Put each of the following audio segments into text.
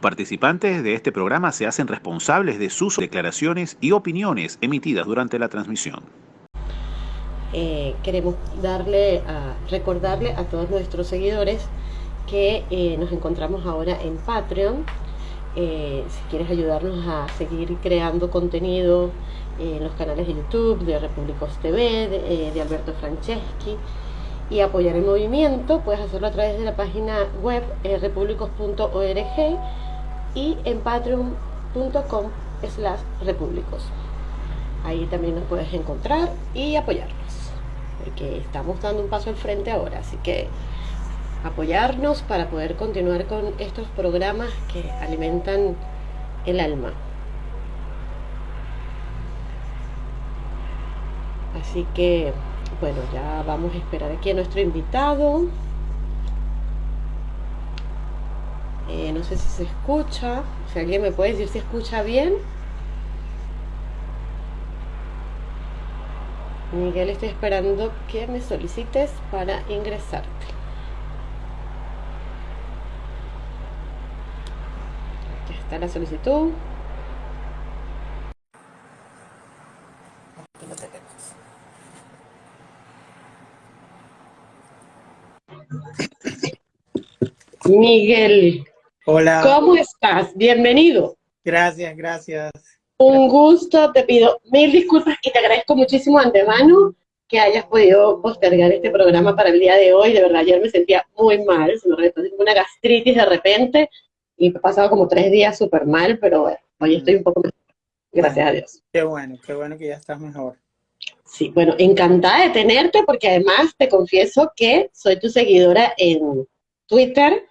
Los participantes de este programa se hacen responsables de sus declaraciones y opiniones emitidas durante la transmisión. Eh, queremos darle recordarle a todos nuestros seguidores que eh, nos encontramos ahora en Patreon. Eh, si quieres ayudarnos a seguir creando contenido en los canales de YouTube de Repúblicos TV, de, Alberto Franceschi y apoyar el movimiento, puedes hacerlo a través de la página web repúblicos.org y en patreon.com slash repúblicos. Ahí también nos puedes encontrar y apoyarnos, porque estamos dando un paso al frente ahora, así que apoyarnos para poder continuar con estos programas que alimentan el alma. Así que, bueno, ya vamos a esperar aquí a nuestro invitado. Eh, no sé si se escucha, si alguien me puede decir si escucha bien. Miguel, estoy esperando que me solicites para ingresarte. Aquí está la solicitud. Aquí lo tenemos. Miguel, Hola. ¿cómo estás? Bienvenido. Gracias, gracias. Un gusto, te pido mil disculpas y te agradezco muchísimo antemano que hayas podido postergar este programa para el día de hoy. De verdad, ayer me sentía muy mal, se me repitió una gastritis de repente y he pasado como tres días súper mal, pero bueno, hoy estoy un poco mejor. Gracias a Dios. Qué bueno, qué bueno que ya estás mejor. Sí, bueno, encantada de tenerte porque además te confieso que soy tu seguidora en Twitter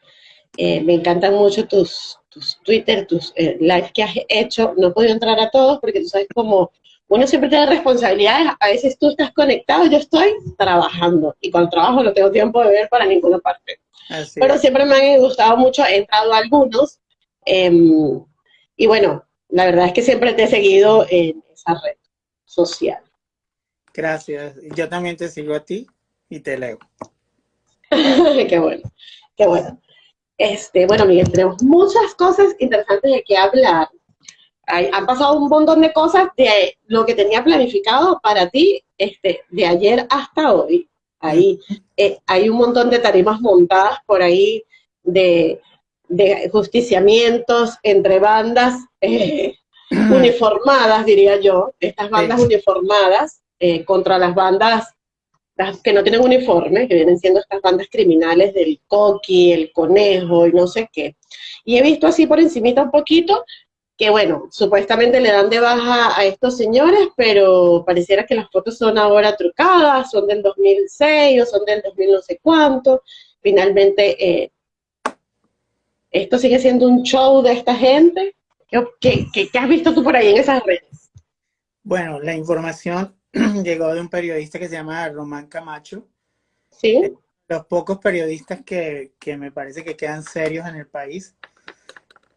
eh, me encantan mucho tus, tus Twitter, tus eh, lives que has hecho. No he podido entrar a todos porque tú sabes como uno siempre tiene responsabilidades. A veces tú estás conectado, yo estoy trabajando. Y cuando trabajo no tengo tiempo de ver para ninguna parte. Pero siempre me han gustado mucho, he entrado a algunos. Em, y bueno, la verdad es que siempre te he seguido en esa red social. Gracias. Yo también te sigo a ti y te leo. qué bueno, qué bueno. Este, bueno, Miguel, tenemos muchas cosas interesantes de que hablar. han pasado un montón de cosas de lo que tenía planificado para ti este, de ayer hasta hoy. Ahí eh, hay un montón de tarimas montadas por ahí de, justiciamientos entre bandas eh, uniformadas, diría yo, estas bandas uniformadas eh, contra las bandas que no tienen uniforme, que vienen siendo estas bandas criminales del coqui, el conejo y no sé qué. Y he visto así por encimita un poquito que bueno, supuestamente le dan de baja a estos señores, pero pareciera que las fotos son ahora trucadas, son del 2006 o son del 2000 no sé cuánto. Finalmente, eh, esto sigue siendo un show de esta gente. ¿Qué, qué, qué has visto tú por ahí en esas redes? Bueno, la información llegó de un periodista que se llama Román Camacho. Sí. Eh, los pocos periodistas que, me parece que quedan serios en el país.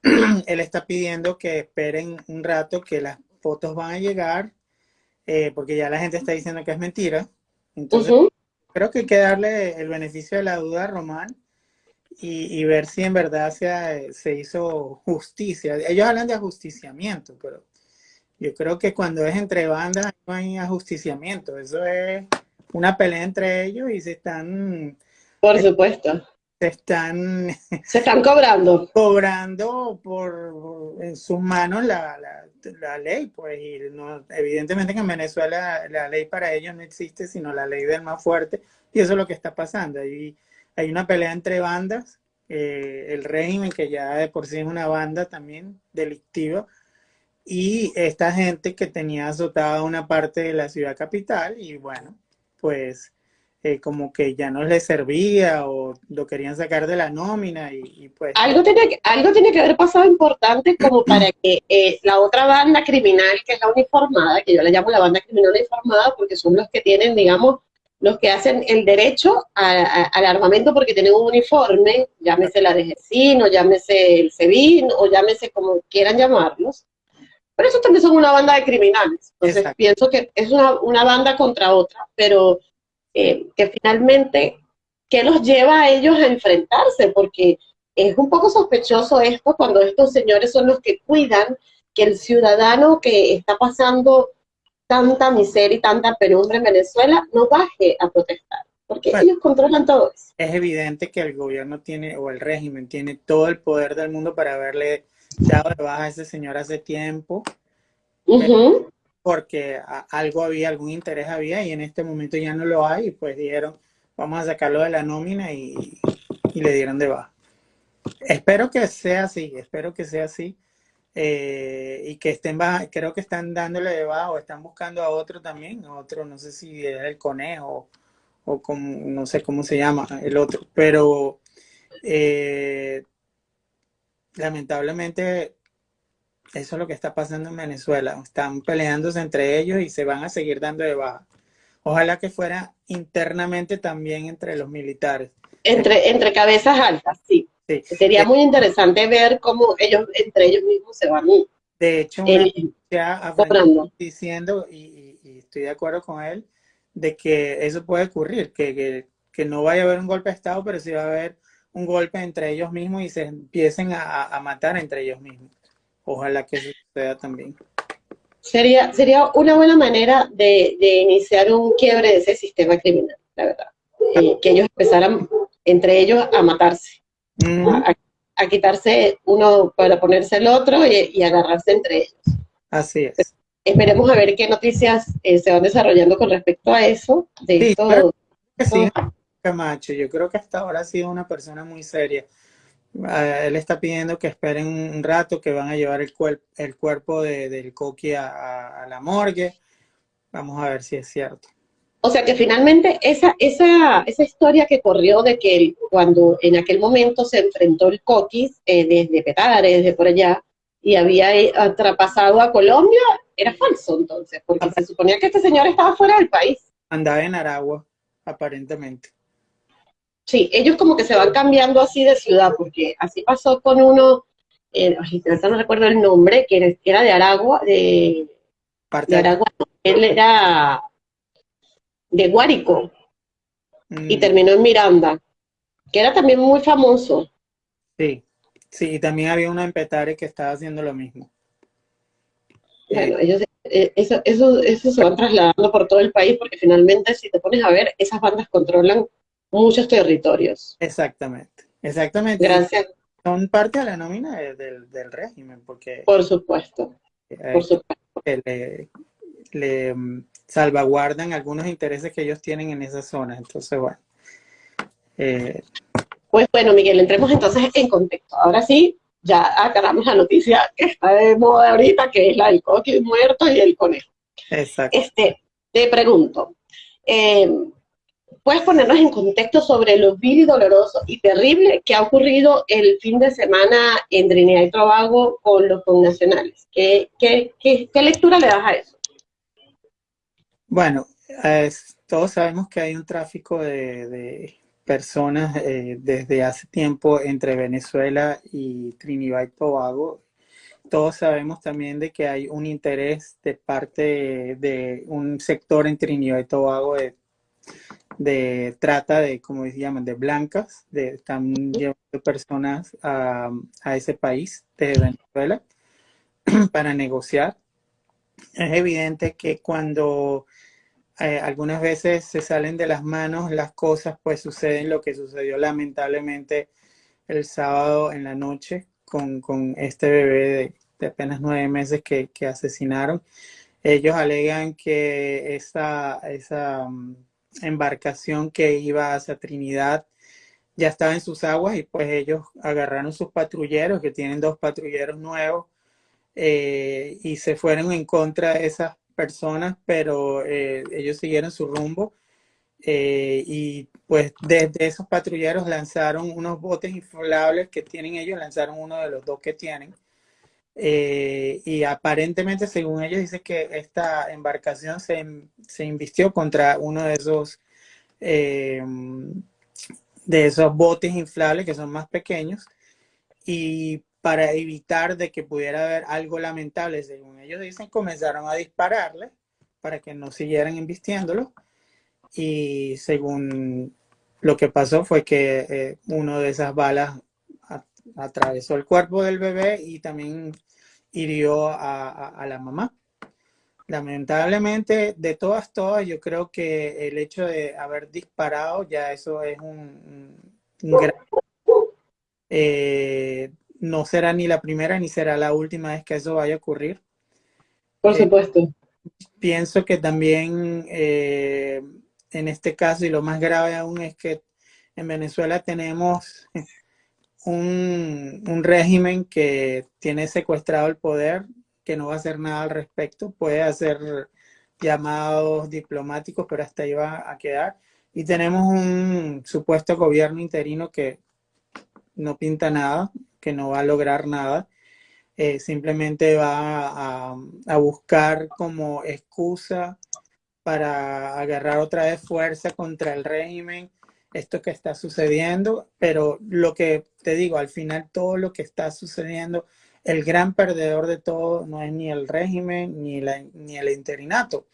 Él está pidiendo que esperen un rato que las fotos van a llegar, eh, porque ya la gente está diciendo que es mentira. Entonces, creo que hay que darle el beneficio de la duda a Román y, ver si en verdad se, se hizo justicia. Ellos hablan de ajusticiamiento, pero yo creo que cuando es entre bandas no hay ajusticiamiento, eso es una pelea entre ellos y se están... Por supuesto. Se están... Se están cobrando. Cobrando por, en sus manos la, ley, pues, y no, evidentemente que en Venezuela la ley para ellos no existe, sino la ley del más fuerte, y eso es lo que está pasando. Hay, hay una pelea entre bandas, eh, el régimen, que ya de por sí es una banda también delictiva, y esta gente que tenía azotada una parte de la ciudad capital y bueno, pues eh, como que ya no les servía o lo querían sacar de la nómina y, pues... Algo tiene, que, algo tiene que haber pasado importante como para que eh, la otra banda criminal, que es la uniformada, que yo la llamo la banda criminal uniformada porque son los que tienen, digamos, los que hacen el derecho al armamento porque tienen un uniforme, llámese la DGCIN o llámese el SEBIN o llámese como quieran llamarlos, pero eso también son una banda de criminales. Entonces pienso que es una, banda contra otra, pero eh, que finalmente, ¿qué los lleva a ellos a enfrentarse? Porque es un poco sospechoso esto cuando estos señores son los que cuidan que el ciudadano que está pasando tanta miseria y tanta penumbra en Venezuela no baje a protestar, porque ellos controlan todo eso. Es evidente que el gobierno tiene, o el régimen tiene todo el poder del mundo para haberle dado de baja a ese señor hace tiempo, porque algo había, algún interés había, y en este momento ya no lo hay, y pues dijeron, vamos a sacarlo de la nómina y, y le dieron de baja. Espero que sea así, espero que sea así. Eh, y que estén creo que están dándole de bajo, están buscando a otro también, otro, no sé si es el conejo o como, no sé cómo se llama el otro, pero eh, lamentablemente eso es lo que está pasando en Venezuela, están peleándose entre ellos y se van a seguir dando de baja. Ojalá que fuera internamente también entre los militares. Entre, entre cabezas altas, sí. Sería muy interesante ver cómo ellos, entre ellos mismos se van. De hecho, ya diciendo, y, estoy de acuerdo con él, de que eso puede ocurrir, que, que, no vaya a haber un golpe de Estado, pero sí va a haber un golpe entre ellos mismos y se empiecen a, matar entre ellos mismos. Ojalá que eso suceda también. Sería, sería una buena manera de, iniciar un quiebre de ese sistema criminal, la verdad. Eh, que ellos empezaran entre ellos a matarse a, quitarse uno para ponerse el otro y, agarrarse entre ellos. Así es. Esperemos a ver qué noticias eh, se van desarrollando con respecto a eso. De sí, Camacho, yo creo que hasta ahora ha sido una persona muy seria. Él está pidiendo que esperen un rato, que van a llevar el, el cuerpo de, del Coqui a la morgue. Vamos a ver si es cierto. O sea que finalmente esa, esa, esa historia que corrió de que cuando en aquel momento se enfrentó el Coquis eh, desde Petare, desde por allá, y había eh, traspasado a Colombia, era falso entonces, porque se suponía que este señor estaba fuera del país. Andaba en Aragua, aparentemente. Sí, ellos como que se van cambiando así de ciudad, porque así pasó con uno, eh, no recuerdo el nombre, que era, de Aragua, de, de Aragua, él era de Guárico y mm. terminó en Miranda, que era también muy famoso. Sí, sí, y también había una en Petare que estaba haciendo lo mismo. Bueno, ellos, eh, eso, eso, eso se van trasladando por todo el país porque finalmente si te pones a ver, esas bandas controlan muchos territorios. Exactamente, exactamente. Gracias. Son parte de la nómina del, del régimen, porque... Por supuesto, por supuesto. Le, le, salvaguardan algunos intereses que ellos tienen en esa zona. Entonces, bueno. Eh, pues bueno, Miguel, entremos entonces en contexto. Ahora sí, ya agarramos la noticia que está de moda ahorita, que es la del coque muerto y el conejo. Exacto. Este, te pregunto, eh, ¿puedes ponernos en contexto sobre lo vil y doloroso y terrible que ha ocurrido el fin de semana en Trinidad y Tobago con los connacionales? ¿Qué, lectura le das a eso? Bueno, todos sabemos que hay un tráfico de, personas eh, desde hace tiempo entre Venezuela y Trinidad y Tobago. Todos sabemos también de que hay un interés de parte de, un sector en Trinidad y Tobago de, trata de, como llaman, de blancas, de están llevando personas a, a ese país de Venezuela para negociar. Es evidente que cuando eh, algunas veces se salen de las manos las cosas, pues suceden lo que sucedió lamentablemente el sábado en la noche con, este bebé de, apenas nueve meses que, asesinaron. Ellos alegan que esa, esa mm, embarcación que iba hacia Trinidad ya estaba en sus aguas y pues ellos agarraron sus patrulleros, que tienen dos patrulleros nuevos, eh, y se fueron en contra de esas personas, pero eh, ellos siguieron su rumbo. Eh, y pues desde esos patrulleros lanzaron unos botes inflables que tienen ellos, lanzaron uno de los dos que tienen. Eh, y aparentemente, según ellos, dice que esta embarcación se, se invistió contra uno de esos, de esos botes inflables que son más pequeños. Y para evitar de que pudiera haber algo lamentable, según ellos dicen, comenzaron a dispararle para que no siguieran invistiéndolo. Y según lo que pasó fue que eh, de esas balas atravesó el cuerpo del bebé y también hirió a, la mamá. Lamentablemente, de todas, todas, yo creo que el hecho de haber disparado, ya eso es un, gran... Eh, no será ni la primera ni será la última vez que eso vaya a ocurrir. Por eh, supuesto. pienso que también eh, en este caso, y lo más grave aún es que en Venezuela tenemos un, un, régimen que tiene secuestrado el poder, que no va a hacer nada al respecto, puede hacer llamados diplomáticos, pero hasta ahí va a quedar. Y tenemos un supuesto gobierno interino que no pinta nada, que no va a lograr nada, eh, simplemente va a, a, buscar como excusa para agarrar otra vez fuerza contra el régimen, esto que está sucediendo, pero lo que te digo, al final todo lo que está sucediendo, el gran perdedor de todo no es ni el régimen ni, la, ni el interinato,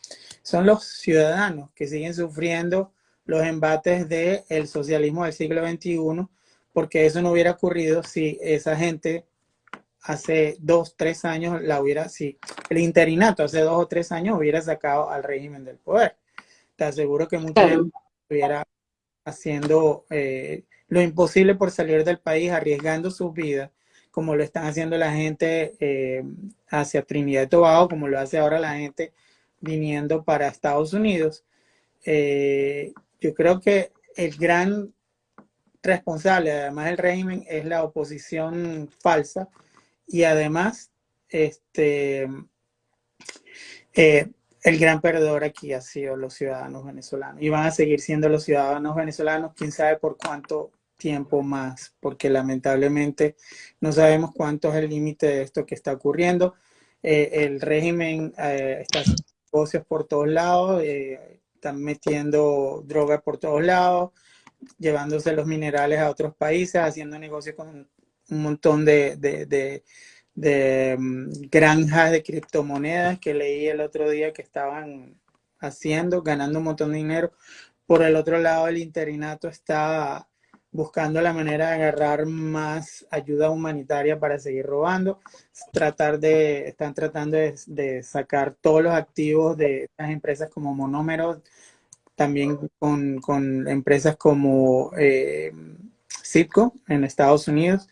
son los ciudadanos que siguen sufriendo los embates del socialismo del siglo XXI, porque eso no hubiera ocurrido si esa gente hace dos, tres años la hubiera, si el interinato hace dos o tres años hubiera sacado al régimen del poder. Te aseguro que mucha gente estuviera haciendo eh, lo imposible por salir del país, arriesgando sus vidas, como lo están haciendo la gente eh, hacia Trinidad y Tobago, como lo hace ahora la gente viniendo para Estados Unidos. Eh, yo creo que el gran responsable, además del régimen, es la oposición falsa, y además, este, el gran perdedor aquí ha sido los ciudadanos venezolanos y van a seguir siendo los ciudadanos venezolanos, quién sabe por cuánto tiempo más, porque lamentablemente no sabemos cuánto es el límite de esto que está ocurriendo. Eh, el régimen eh, está haciendo negocios por todos lados, están metiendo droga por todos lados, llevándose los minerales a otros países, haciendo negocios con un montón de, mm, granjas de criptomonedas que leí el otro día que estaban haciendo, ganando un montón de dinero. Por el otro lado, el interinato está buscando la manera de agarrar más ayuda humanitaria para seguir robando, tratar de, están tratando de, sacar todos los activos de estas empresas como monómeros, también con, con empresas como eh, Citco en Estados Unidos,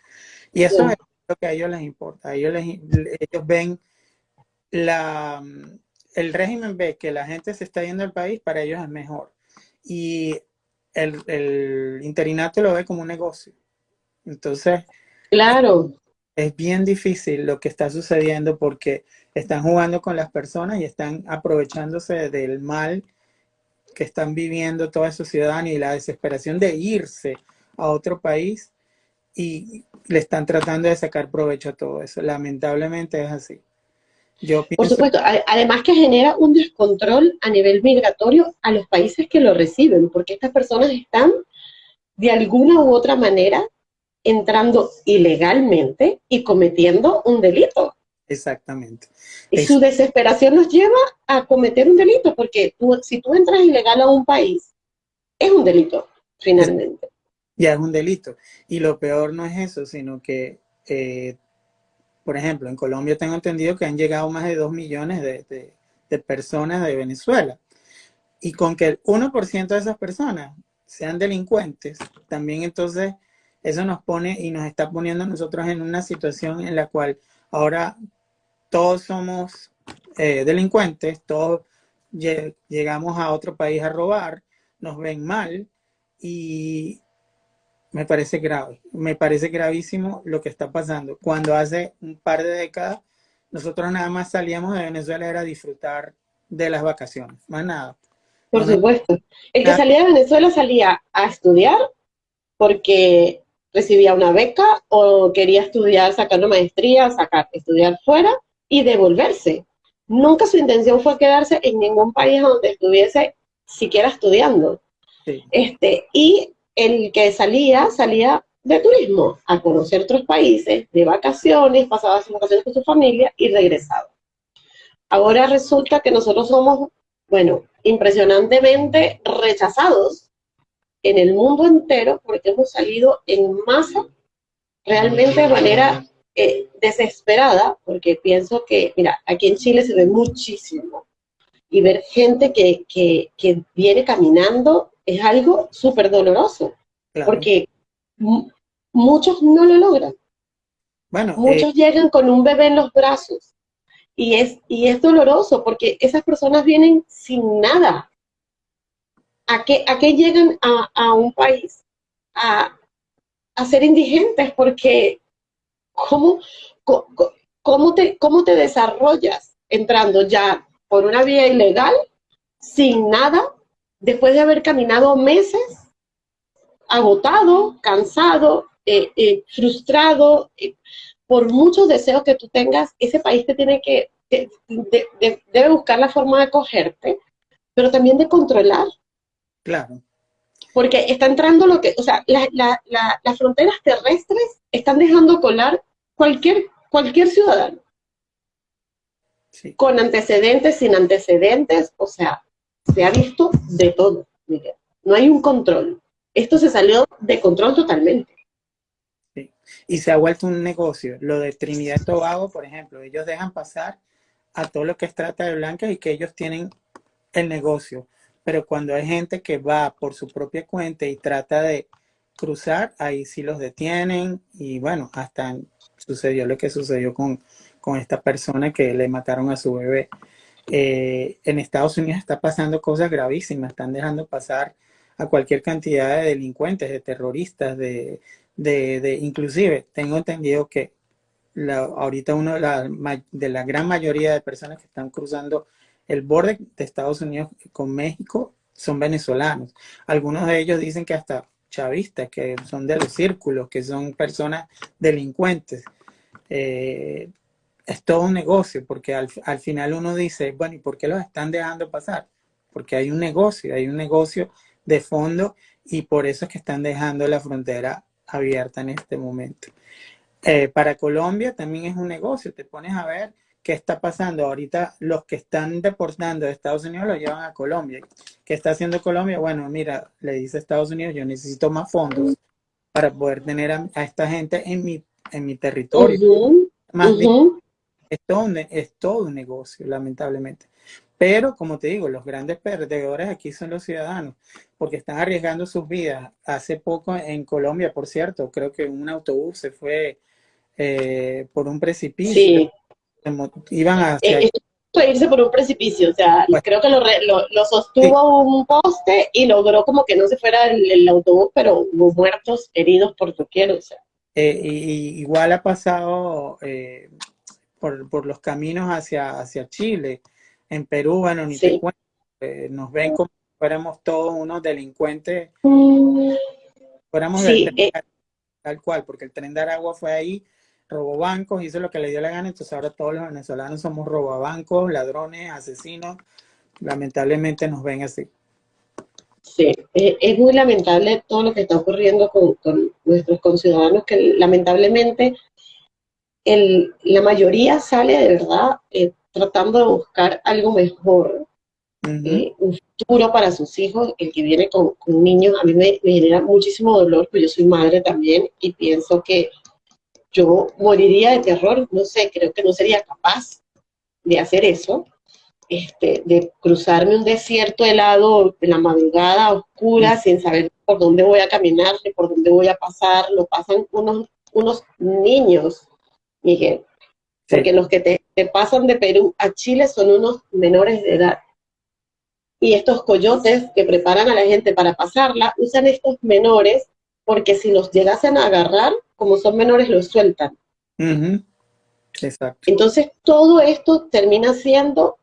y eso es lo que a ellos les importa. ellos, ellos ven la, el régimen ve que la gente se está yendo al país, para ellos es mejor. Y el, el interinato lo ve como un negocio. Entonces, claro. Es bien difícil lo que está sucediendo porque están jugando con las personas y están aprovechándose del mal que están viviendo todos esos ciudadanos y la desesperación de irse a otro país y le están tratando de sacar provecho a todo eso. Lamentablemente es así. Yo Por supuesto, además que genera un descontrol a nivel migratorio a los países que lo reciben, porque estas personas están de alguna u otra manera entrando ilegalmente y cometiendo un delito. Exactamente. Y su desesperación nos lleva a cometer un delito, porque si tú entras ilegal a un país, es un delito, finalmente ya es un delito. Y lo peor no es eso, sino que, eh, por ejemplo, en Colombia tengo entendido que han llegado más de 2 millones de, personas de Venezuela. Y con que el 1% de esas personas sean delincuentes, también entonces eso nos pone y nos está poniendo nosotros en una situación en la cual ahora todos somos eh, delincuentes, todos llegamos a otro país a robar, nos ven mal y me parece grave, me parece gravísimo lo que está pasando. Cuando hace un par de décadas nosotros nada más salíamos de Venezuela era disfrutar de las vacaciones, más nada. Por supuesto. El que salía de Venezuela salía a estudiar porque recibía una beca o quería estudiar, sacar una maestría, sacar, estudiar fuera y devolverse. Nunca su intención fue quedarse en ningún país donde estuviese siquiera estudiando. Este, y el que salía, salía de turismo, a conocer otros países, de vacaciones, pasaba sus vacaciones con su familia y regresaba. Ahora resulta que nosotros somos, bueno, impresionantemente rechazados en el mundo entero porque hemos salido en masa realmente de manera eh, desesperada, porque pienso que, mira, aquí en Chile se ve muchísimo, y ver gente que, que, que viene caminando es algo súper doloroso, porque muchos no lo logran. Bueno, muchos eh, llegan con un bebé en los brazos, y es, y es doloroso, porque esas personas vienen sin nada. ¿A qué, a qué llegan a, a un país? A, a ser indigentes, porque ¿cómo, cómo, te, ¿cómo te desarrollas entrando ya por una vía ilegal, sin nada, después de haber caminado meses, agotado, cansado, eh, eh, frustrado, eh, por muchos deseos que tú tengas, ese país te tiene que, debe buscar la forma de cogerte, pero también de controlar. Claro. Porque está entrando lo que, o sea, las fronteras terrestres están dejando colar cualquier, cualquier ciudadano. Con antecedentes, sin antecedentes, o sea, se ha visto de todo. No hay un control. Esto se salió de control totalmente. Sí. Y se ha vuelto un negocio. Lo de Trinidad y Tobago, por ejemplo, ellos dejan pasar a todo lo que es trata de blancas y que ellos tienen el negocio. Pero cuando hay gente que va por su propia cuenta y trata de cruzar, ahí sí los detienen y bueno, hasta sucedió lo que sucedió con, con esta persona que le mataron a su bebé. Eh, en Estados Unidos está pasando cosas gravísimas, están dejando pasar a cualquier cantidad de delincuentes, de terroristas, de, de, inclusive tengo entendido que la, ahorita uno de la, de la gran mayoría de personas que están cruzando el borde de Estados Unidos con México son venezolanos. Algunos de ellos dicen que hasta chavistas, que son de los círculos, que son personas delincuentes. Eh, es todo un negocio, porque al, final uno dice, bueno, ¿y por qué los están dejando pasar? Porque hay un negocio, hay un negocio de fondo y por eso es que están dejando la frontera abierta en este momento. Eh, para Colombia también es un negocio, te pones a ver qué está pasando. Ahorita los que están deportando de Estados Unidos lo llevan a Colombia. ¿Qué está haciendo Colombia? Bueno, mira, le dice a Estados Unidos, yo necesito más fondos para poder tener a, esta gente en mi, en mi territorio. Más es, todo es todo un negocio, lamentablemente. Pero, como te digo, los grandes perdedores aquí son los ciudadanos, porque están arriesgando sus vidas. Hace poco en Colombia, por cierto, creo que un autobús se fue eh, por un precipicio. Sí iban a Eh, irse por un precipicio, o sea, creo que lo, lo, sostuvo un poste y logró como que no se fuera el, autobús, pero hubo muertos, heridos por doquier, o sea. Eh, y, igual ha pasado eh, por, por, los caminos hacia, hacia Chile, en Perú, bueno, ni te cuento, eh, nos ven como si fuéramos todos unos delincuentes, mm. fuéramos tal cual, porque el tren de Aragua fue ahí robó bancos, hizo lo que le dio la gana, entonces ahora todos los venezolanos somos robabancos, ladrones, asesinos, lamentablemente nos ven así. Sí, es, muy lamentable todo lo que está ocurriendo con, nuestros conciudadanos, que lamentablemente el, la mayoría sale de verdad eh, tratando de buscar algo mejor, eh, un futuro para sus hijos, el que viene con, niños, a mí me, me genera muchísimo dolor, pues yo soy madre también y pienso que yo moriría de terror, no sé, creo que no sería capaz de hacer eso, este, de cruzarme un desierto helado en la madrugada oscura sin saber por dónde voy a caminar, ni por dónde voy a pasar, lo pasan unos, unos niños, Miguel, porque los que te, te pasan de Perú a Chile son unos menores de edad. Y estos coyotes que preparan a la gente para pasarla, usan estos menores porque si los llegasen a agarrar, como son menores, los sueltan. Exacto. Entonces, todo esto termina siendo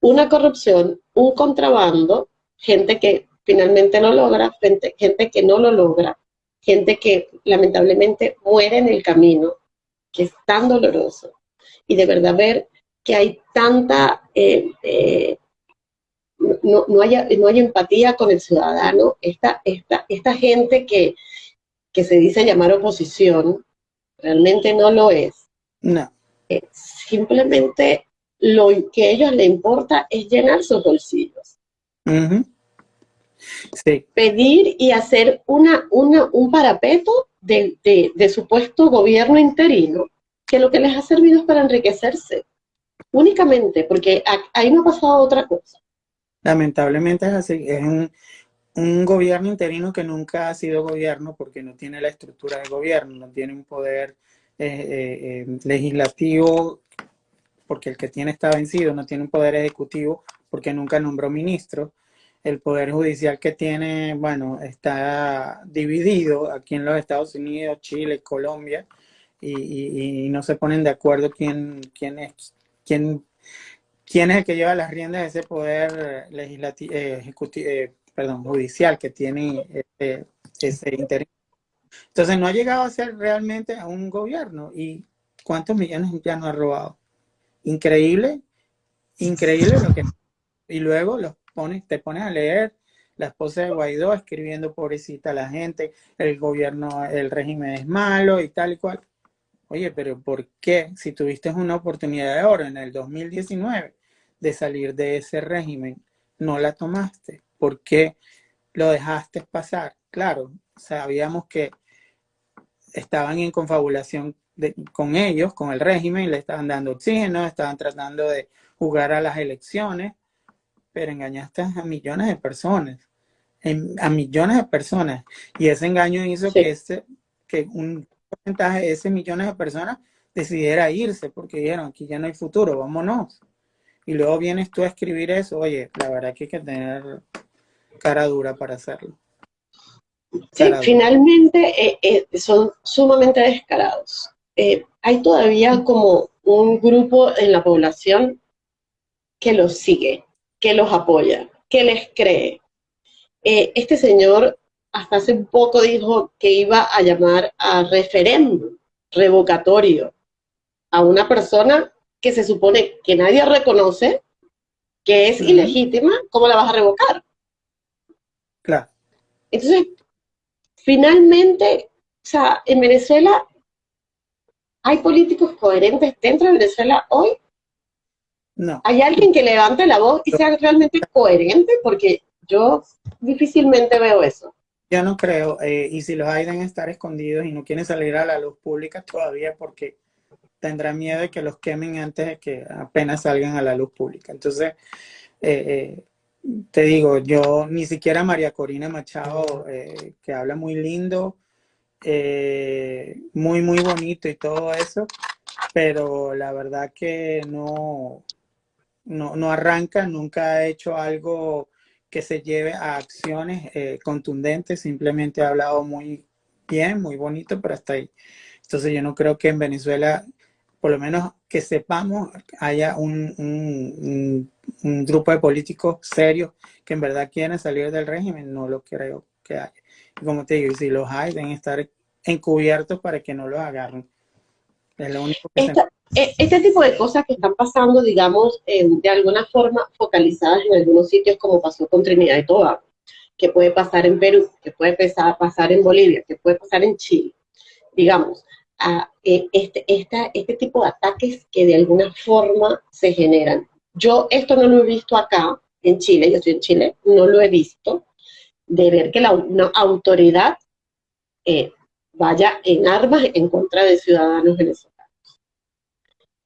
una corrupción, un contrabando, gente que finalmente no logra, gente, gente que no lo logra, gente que lamentablemente muere en el camino, que es tan doloroso. Y de verdad ver que hay tanta, eh, eh, no, no, hay, no hay empatía con el ciudadano, esta, esta, esta gente que, que se dice llamar oposición, realmente no lo es. No. Eh, simplemente lo que a ellos les importa es llenar sus bolsillos. Pedir y hacer una, una, un parapeto de, de, supuesto gobierno interino, que lo que les ha servido es para enriquecerse, únicamente, porque ahí no ha pasado otra cosa. Lamentablemente es así, es un, un gobierno interino que nunca ha sido gobierno porque no tiene la estructura de gobierno, no tiene un poder eh, eh, eh, legislativo porque el que tiene está vencido, no tiene un poder ejecutivo porque nunca nombró ministro. El poder judicial que tiene, bueno, está dividido aquí en los Estados Unidos, Chile, Colombia, y, no se ponen de acuerdo quién, quién es quién, quién es el que lleva las riendas de ese poder legislativo, ejecutivo, perdón, judicial que tiene ese, ese interés. Entonces no ha llegado a ser realmente a un gobierno. ¿Y cuántos millones ya no ha robado? Increíble, increíble lo que... Y luego los te pones a leer la esposa de Guaidó escribiendo pobrecita a la gente, el gobierno, el régimen es malo y tal y cual. Oye, pero ¿por qué? Si tuviste una oportunidad de oro en el 2019 de salir de ese régimen, no la tomaste. ¿Por qué lo dejaste pasar? Claro, sabíamos que estaban en confabulación con ellos, con el régimen, le estaban dando oxígeno, estaban tratando de jugar a las elecciones, pero engañaste a millones de personas, a millones de personas. Y ese engaño hizo que, ese, que un porcentaje de ese millones de personas decidiera irse, porque dijeron, aquí ya no hay futuro, vámonos. Y luego vienes tú a escribir eso, oye, la verdad que hay que tener cara dura para hacerlo. Sí, finalmente eh, eh, son sumamente descarados. Eh, hay todavía como un grupo en la población que los sigue, que los apoya, que les cree. este señor hasta hace un poco dijo que iba a llamar a referéndum revocatorio a una persona que se supone que nadie reconoce, que es ilegítima, ¿cómo la vas a revocar? Claro. Entonces, finalmente, o sea, en Venezuela hay políticos coherentes dentro de Venezuela hoy. No. ¿Hay alguien que levante la voz y sea realmente coherente? Porque yo difícilmente veo eso. Yo no creo, eh, y si los hay deben estar escondidos y no quieren salir a la luz pública todavía porque tendrán miedo de que los quemen antes de que apenas salgan a la luz pública. Entonces, eh, eh te digo, yo ni siquiera María Corina Machado, que habla muy lindo, muy, muy bonito y todo eso, pero la verdad que no, no, arranca, nunca ha hecho algo que se lleve a acciones eh, contundentes, simplemente ha hablado muy bien, muy bonito, pero hasta ahí. Entonces yo no creo que en Venezuela, por lo menos que sepamos, haya un un grupo de políticos serios que en verdad quieren salir del régimen, no lo creo que haya. Y como te digo, si los hay, deben estar encubiertos para que no los agarren. Es lo único que e, Este tipo de cosas que están pasando, digamos, de alguna forma focalizadas en algunos sitios, como pasó con Trinidad y Tobago, que puede pasar en Perú, que puede pasar en Bolivia, que puede pasar en Chile, digamos, a, eh, este, este tipo de ataques que de alguna forma se generan yo esto no lo he visto acá, en Chile, yo estoy en Chile, no lo he visto, de ver que la, una autoridad eh, vaya en armas en contra de ciudadanos venezolanos.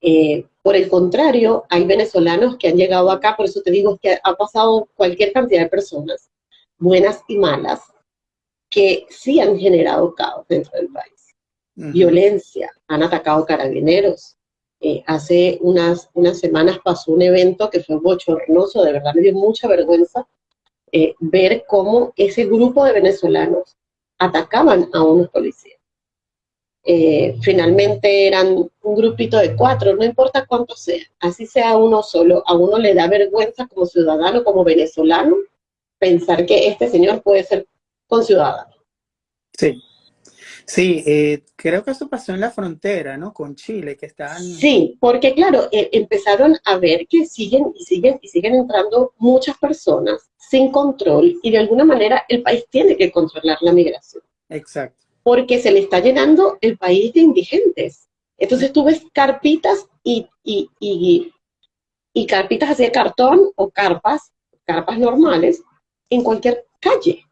Eh, por el contrario, hay venezolanos que han llegado acá, por eso te digo que ha pasado cualquier cantidad de personas, buenas y malas, que sí han generado caos dentro del país. Violencia, han atacado carabineros, eh, hace unas, unas semanas pasó un evento que fue bochornoso, de verdad me dio mucha vergüenza eh, ver cómo ese grupo de venezolanos atacaban a unos policías. Eh, finalmente eran un grupito de cuatro, no importa cuánto sea, así sea uno solo, a uno le da vergüenza como ciudadano, como venezolano, pensar que este señor puede ser conciudadano. Sí, Sí, eh, creo que eso pasó en la frontera, ¿no? Con Chile, que están... Sí, porque claro, eh, empezaron a ver que siguen y siguen y siguen entrando muchas personas sin control y de alguna manera el país tiene que controlar la migración. Exacto. Porque se le está llenando el país de indigentes. Entonces tú ves carpitas y, y, y, y carpitas así de cartón o carpas, carpas normales, en cualquier calle,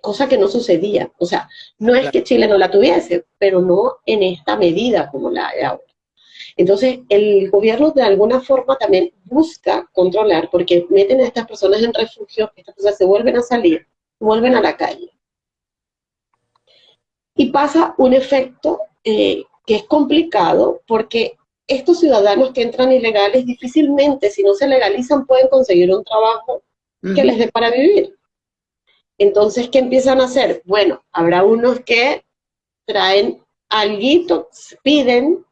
cosa que no sucedía. O sea, no es que Chile no la tuviese, pero no en esta medida como la hay ahora. Entonces, el gobierno de alguna forma también busca controlar, porque meten a estas personas en refugio, estas personas se vuelven a salir, vuelven a la calle. Y pasa un efecto eh, que es complicado, porque estos ciudadanos que entran ilegales difícilmente, si no se legalizan, pueden conseguir un trabajo que les dé para vivir. Entonces, ¿qué empiezan a hacer? Bueno, habrá unos que traen algo, piden,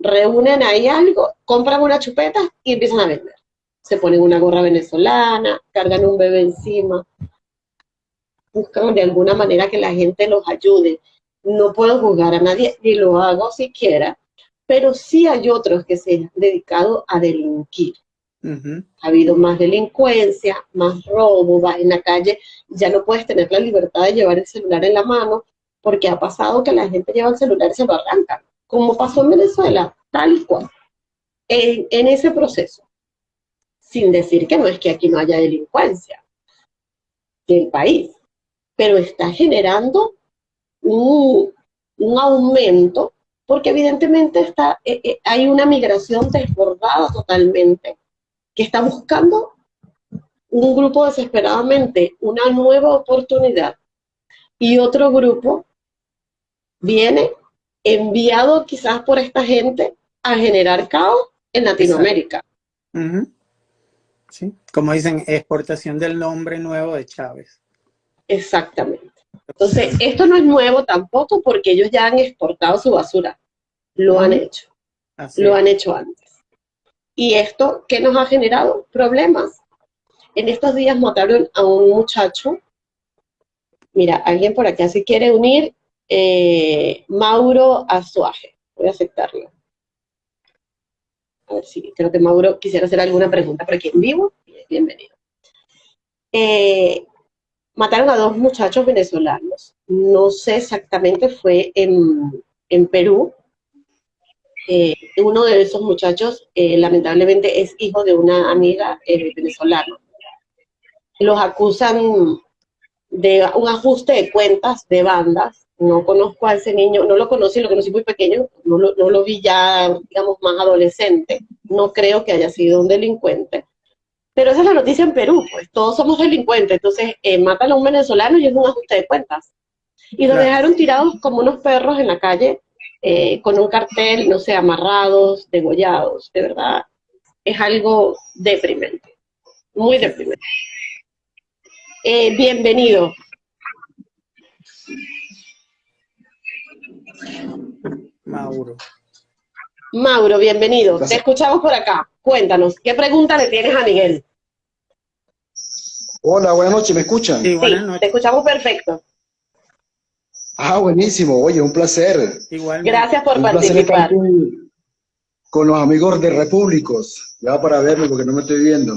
reúnen ahí algo, compran una chupeta y empiezan a vender. Se ponen una gorra venezolana, cargan un bebé encima, buscan de alguna manera que la gente los ayude. No puedo juzgar a nadie, ni lo hago siquiera, pero sí hay otros que se han dedicado a delinquir. Ha habido más delincuencia, más robo, vas en la calle, ya no puedes tener la libertad de llevar el celular en la mano, porque ha pasado que la gente lleva el celular y se lo arranca, como pasó en Venezuela, tal y cual, en, en ese proceso. Sin decir que no es que aquí no haya delincuencia del país, pero está generando un, un aumento porque evidentemente está, eh, eh, hay una migración desbordada totalmente que está buscando un grupo desesperadamente una nueva oportunidad y otro grupo viene enviado quizás por esta gente a generar caos en Latinoamérica. Sí, como dicen, exportación del nombre nuevo de Chávez. Exactamente. Entonces, esto no es nuevo tampoco porque ellos ya han exportado su basura. Lo han hecho. lo han hecho antes. Y esto, ¿qué nos ha generado? Problemas. En estos días mataron a un muchacho. Mira, alguien por acá se quiere unir. Eh, Mauro Azuaje. Voy a aceptarlo. A ver si creo que Mauro quisiera hacer alguna pregunta por aquí en vivo. Bienvenido. Eh, mataron a dos muchachos venezolanos. No sé exactamente, fue en, en Perú, eh, uno de esos muchachos eh, lamentablemente es hijo de una amiga eh, venezolana. Los acusan de un ajuste de cuentas de bandas. No conozco a ese niño, no lo conocí, lo conocí muy pequeño, no lo, no lo vi ya, digamos, más adolescente. No creo que haya sido un delincuente. Pero esa es la noticia en Perú, pues todos somos delincuentes. Entonces, matan a un venezolano y es un ajuste de cuentas. Y lo dejaron tirados como unos perros en la calle eh, con un cartel, no sé, amarrados, degollados, de verdad, es algo deprimente, muy deprimente. Eh, bienvenido. Mauro. Mauro, bienvenido. Te escuchamos por acá. Cuéntanos, ¿qué pregunta le tienes a Miguel? Hola, buenas noches, ¿me escuchan? Sí, te escuchamos perfecto. Ah, buenísimo. Oye, un placer. Igual. Gracias por participar. Con, los amigos de Repúblicos. Ya para verme porque no me estoy viendo.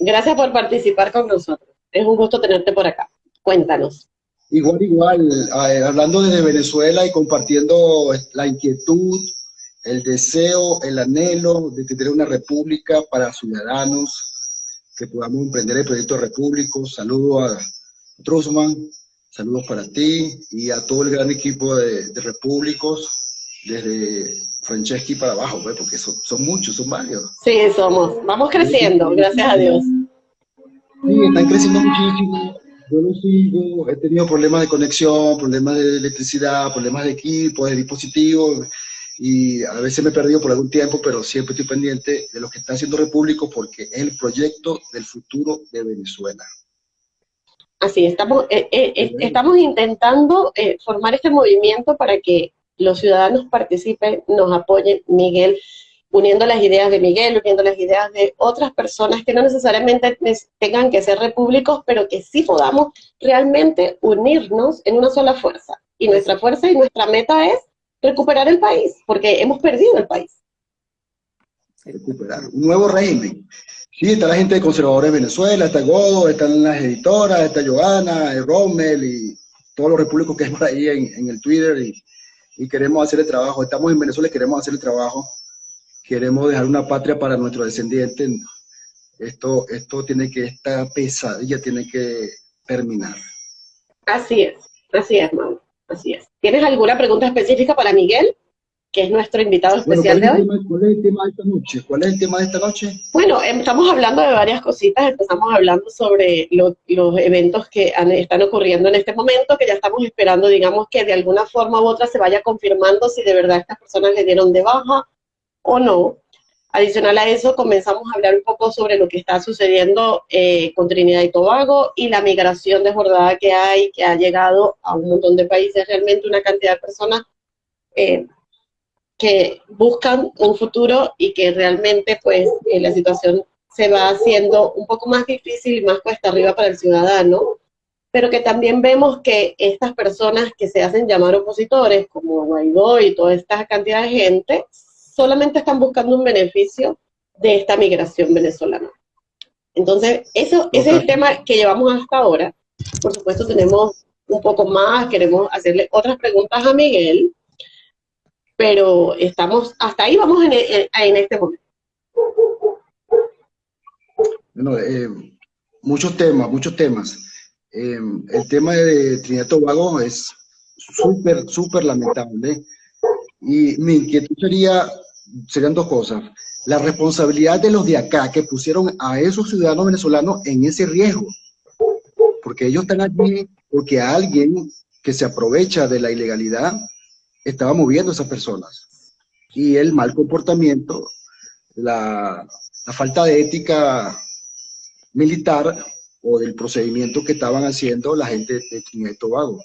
Gracias por participar con nosotros. Es un gusto tenerte por acá. Cuéntanos. Igual, igual. hablando desde Venezuela y compartiendo la inquietud, el deseo, el anhelo de tener una república para ciudadanos, que podamos emprender el proyecto Repúblicos. Saludo a Trusman, Saludos para ti y a todo el gran equipo de, de Repúblicos, desde Franceschi para abajo, pues, porque son, son, muchos, son varios. Sí, somos. Vamos creciendo, gracias a Dios. Sí, están creciendo muchísimo. Yo lo sigo, he tenido problemas de conexión, problemas de electricidad, problemas de equipo, de dispositivos, y a veces me he perdido por algún tiempo, pero siempre estoy pendiente de lo que está haciendo Repúblico porque es el proyecto del futuro de Venezuela. Así, estamos, eh, eh, eh, estamos intentando formar este movimiento para que los ciudadanos participen, nos apoyen, Miguel, uniendo las ideas de Miguel, uniendo las ideas de otras personas que no necesariamente tengan que ser repúblicos, pero que sí podamos realmente unirnos en una sola fuerza. Y nuestra fuerza y nuestra meta es recuperar el país, porque hemos perdido el país. Recuperar un nuevo régimen, Sí, está la gente de Conservadores de Venezuela, está Godo, están las editoras, está Joana, Rommel y todos los repúblicos que hay por ahí en, el Twitter y, queremos hacer el trabajo. Estamos en Venezuela y queremos hacer el trabajo. Queremos dejar una patria para nuestros descendientes, Esto, esto tiene que, esta pesadilla tiene que terminar. Así es, así es, Mauro, así es. ¿Tienes alguna pregunta específica para Miguel? que es nuestro invitado especial de hoy. ¿Cuál es el tema de esta noche? ¿Cuál es el tema de esta noche? Bueno, em, estamos hablando de varias cositas, empezamos hablando sobre los eventos que están ocurriendo en este momento, que ya estamos esperando, digamos, que de alguna forma u otra se vaya confirmando si de verdad estas personas le dieron de baja o no. Adicional a eso, comenzamos a hablar un poco sobre lo que está sucediendo eh, con Trinidad y Tobago y la migración desbordada que hay, que ha llegado a un montón de países, realmente una cantidad de personas eh, que buscan un futuro y que realmente pues eh, la situación se va haciendo un poco más difícil y más cuesta arriba para el ciudadano, pero que también vemos que estas personas que se hacen llamar opositores, como Guaidó y toda esta cantidad de gente, solamente están buscando un beneficio de esta migración venezolana. Entonces, eso, ese es el tema que llevamos hasta ahora. Por supuesto, tenemos un poco más, queremos hacerle otras preguntas a Miguel, pero estamos, hasta ahí vamos en, en, este momento. Bueno, eh, muchos temas, muchos temas. Eh, el tema de Trinidad y Tobago es súper, súper lamentable. Y mi inquietud sería, serían dos cosas. La responsabilidad de los de acá que pusieron a esos ciudadanos venezolanos en ese riesgo. Porque ellos están allí porque alguien que se aprovecha de la ilegalidad estaba moviendo a esas personas. Y el mal comportamiento, la, falta de ética militar o del procedimiento que estaban haciendo la gente de Trinidad y Tobago.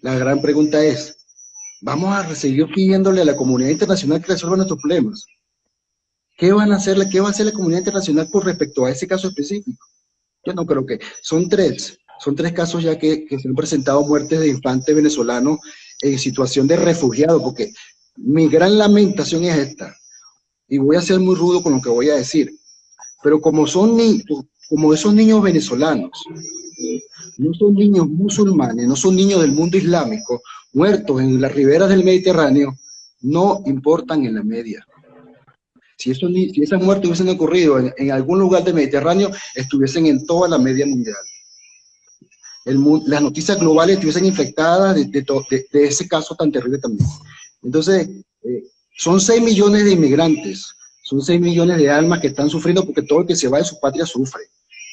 La gran pregunta es, ¿vamos a seguir pidiéndole a la comunidad internacional que resuelva nuestros problemas? ¿Qué, van a hacerle, ¿Qué va a hacer la comunidad internacional con respecto a ese caso específico? Yo no creo que... Son tres, son tres casos ya que, que se han presentado muertes de infantes venezolanos en situación de refugiado, porque mi gran lamentación es esta, y voy a ser muy rudo con lo que voy a decir, pero como son niños, como esos niños venezolanos, no son niños musulmanes, no son niños del mundo islámico, muertos en las riberas del Mediterráneo, no importan en la media. Si, esos, si esas muertes hubiesen ocurrido en, algún lugar del Mediterráneo, estuviesen en toda la media mundial las noticias globales estuviesen infectadas de, de, ese caso tan terrible también. Entonces, eh, son 6 millones de inmigrantes, son 6 millones de almas que están sufriendo porque todo el que se va de su patria sufre.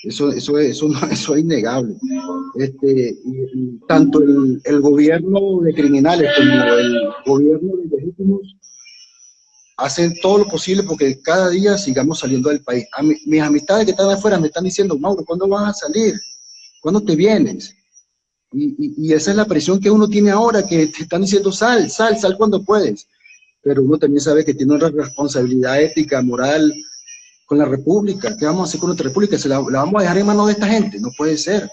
Eso, eso, eso, eso es innegable. Este, tanto el, el, gobierno de criminales como el gobierno de legítimos hacen todo lo posible porque cada día sigamos saliendo del país. mis amistades que están afuera me están diciendo, Mauro, ¿cuándo vas a salir? ¿Cuándo te vienes? Y, esa es la presión que uno tiene ahora, que te están diciendo sal, sal, sal cuando puedes. Pero uno también sabe que tiene una responsabilidad ética, moral con la República. ¿Qué vamos a hacer con nuestra República? ¿Se la, vamos a dejar en manos de esta gente? No puede ser.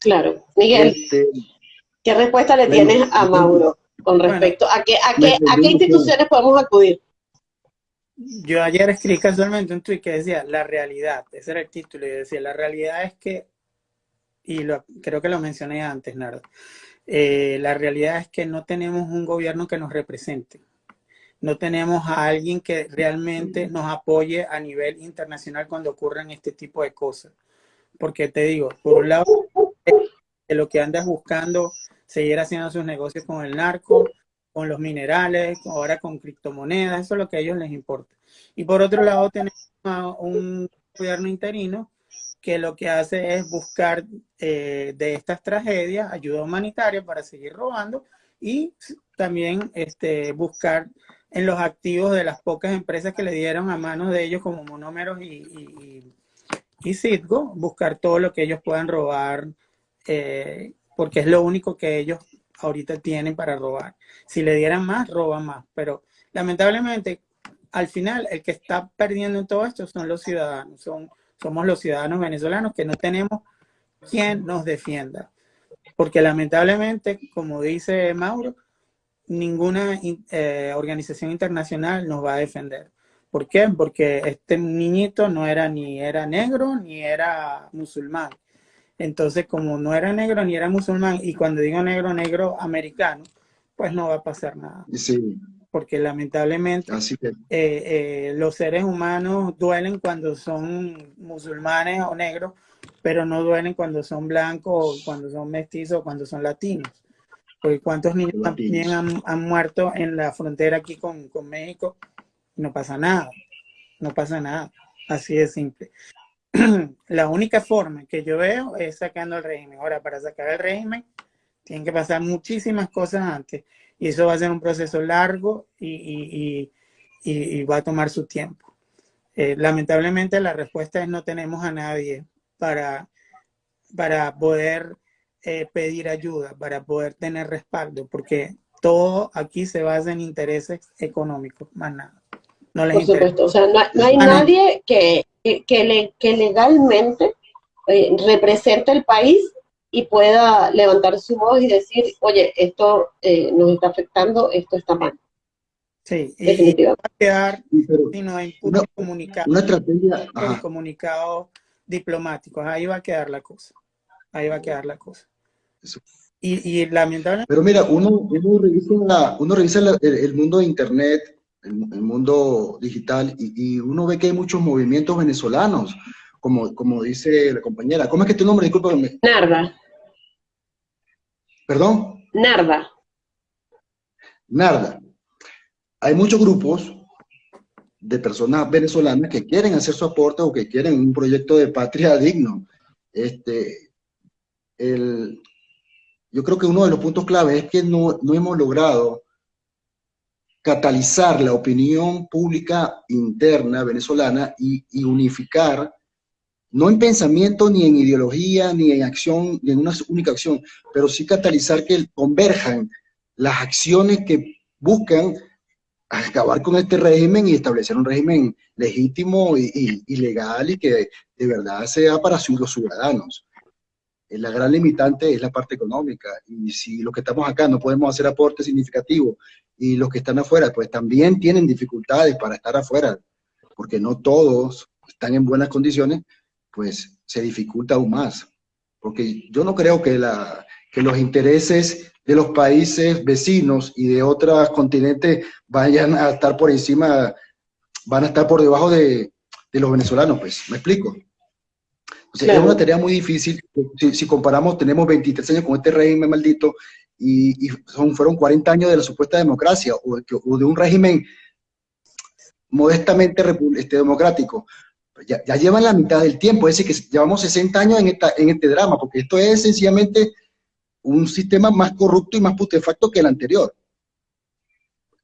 Claro. Miguel, este, ¿qué respuesta le tienes a Mauro con respecto a, qué, a, qué, a qué instituciones podemos acudir? Yo ayer escribí casualmente un tweet que decía, la realidad, ese era el título, y decía, la realidad es que y lo, creo que lo mencioné antes, Nardo, eh, la realidad es que no tenemos un gobierno que nos represente. No tenemos a alguien que realmente nos apoye a nivel internacional cuando ocurren este tipo de cosas. Porque te digo, por un lado, lo que andas buscando, seguir haciendo sus negocios con el narco, con los minerales, ahora con criptomonedas, eso es lo que a ellos les importa. Y por otro lado, tenemos a un gobierno interino que lo que hace es buscar eh, de estas tragedias ayuda humanitaria para seguir robando y también este, buscar en los activos de las pocas empresas que le dieron a manos de ellos como monómeros y, y, Citgo, buscar todo lo que ellos puedan robar, eh, porque es lo único que ellos ahorita tienen para robar. Si le dieran más, roban más, pero lamentablemente al final el que está perdiendo en todo esto son los ciudadanos, son somos los ciudadanos venezolanos que no tenemos quien nos defienda. Porque lamentablemente, como dice Mauro, ninguna eh, organización internacional nos va a defender. ¿Por qué? Porque este niñito no era ni era negro ni era musulmán. Entonces, como no era negro ni era musulmán, y cuando digo negro, negro americano, pues no va a pasar nada. Sí, porque lamentablemente eh, eh, los seres humanos duelen cuando son musulmanes o negros, pero no duelen cuando son blancos, cuando son mestizos, cuando son latinos. Porque cuántos niños también han, muerto en la frontera aquí con, con México, no pasa nada, no pasa nada, así de simple. la única forma que yo veo es sacando el régimen. Ahora, para sacar el régimen, tienen que pasar muchísimas cosas antes. Y eso va a ser un proceso largo y, va a tomar su tiempo. Eh, lamentablemente la respuesta es no tenemos a nadie para, para poder eh, pedir ayuda, para poder tener respaldo, porque todo aquí se basa en intereses económicos, más nada. No les Por supuesto, o sea, no, hay nadie que, que, le, que legalmente eh, represente el país y pueda levantar su voz y decir, oye, esto eh, nos está afectando, esto está mal. Sí, definitivamente. va a quedar sino en una, comunicado, una estrategia, comunicado diplomático, ahí va a quedar la cosa, ahí va a quedar la cosa. Y, y, lamentablemente... Pero mira, uno, uno revisa, uno revisa el, mundo de Internet, el, mundo digital, y, y, uno ve que hay muchos movimientos venezolanos, como, como dice la compañera. ¿Cómo es que tu nombre? Discúlpame. Narda. ¿Perdón? Narda. Narda. Hay muchos grupos de personas venezolanas que quieren hacer su aporte o que quieren un proyecto de patria digno. Este, el, yo creo que uno de los puntos clave es que no, no hemos logrado catalizar la opinión pública interna venezolana y, y, unificar no en pensamiento, ni en ideología, ni en acción, ni en una única acción, pero sí catalizar que converjan las acciones que buscan acabar con este régimen y establecer un régimen legítimo y, legal y que de verdad sea para los ciudadanos. Eh, la gran limitante es la parte económica y si los que estamos acá no podemos hacer aportes significativos y los que están afuera pues también tienen dificultades para estar afuera porque no todos están en buenas condiciones, pues se dificulta aún más. Porque yo no creo que, la, que los intereses de los países vecinos y de otros continentes vayan a estar por encima, van a estar por debajo de, los venezolanos, pues, ¿me explico? Es una tarea muy difícil, si, comparamos, tenemos 23 años con este régimen maldito y, son, fueron 40 años de la supuesta democracia o, de un régimen modestamente este, democrático, ya, llevan la mitad del tiempo, es decir, que llevamos 60 años en, esta, en este drama, porque esto es sencillamente un sistema más corrupto y más putefacto que el anterior.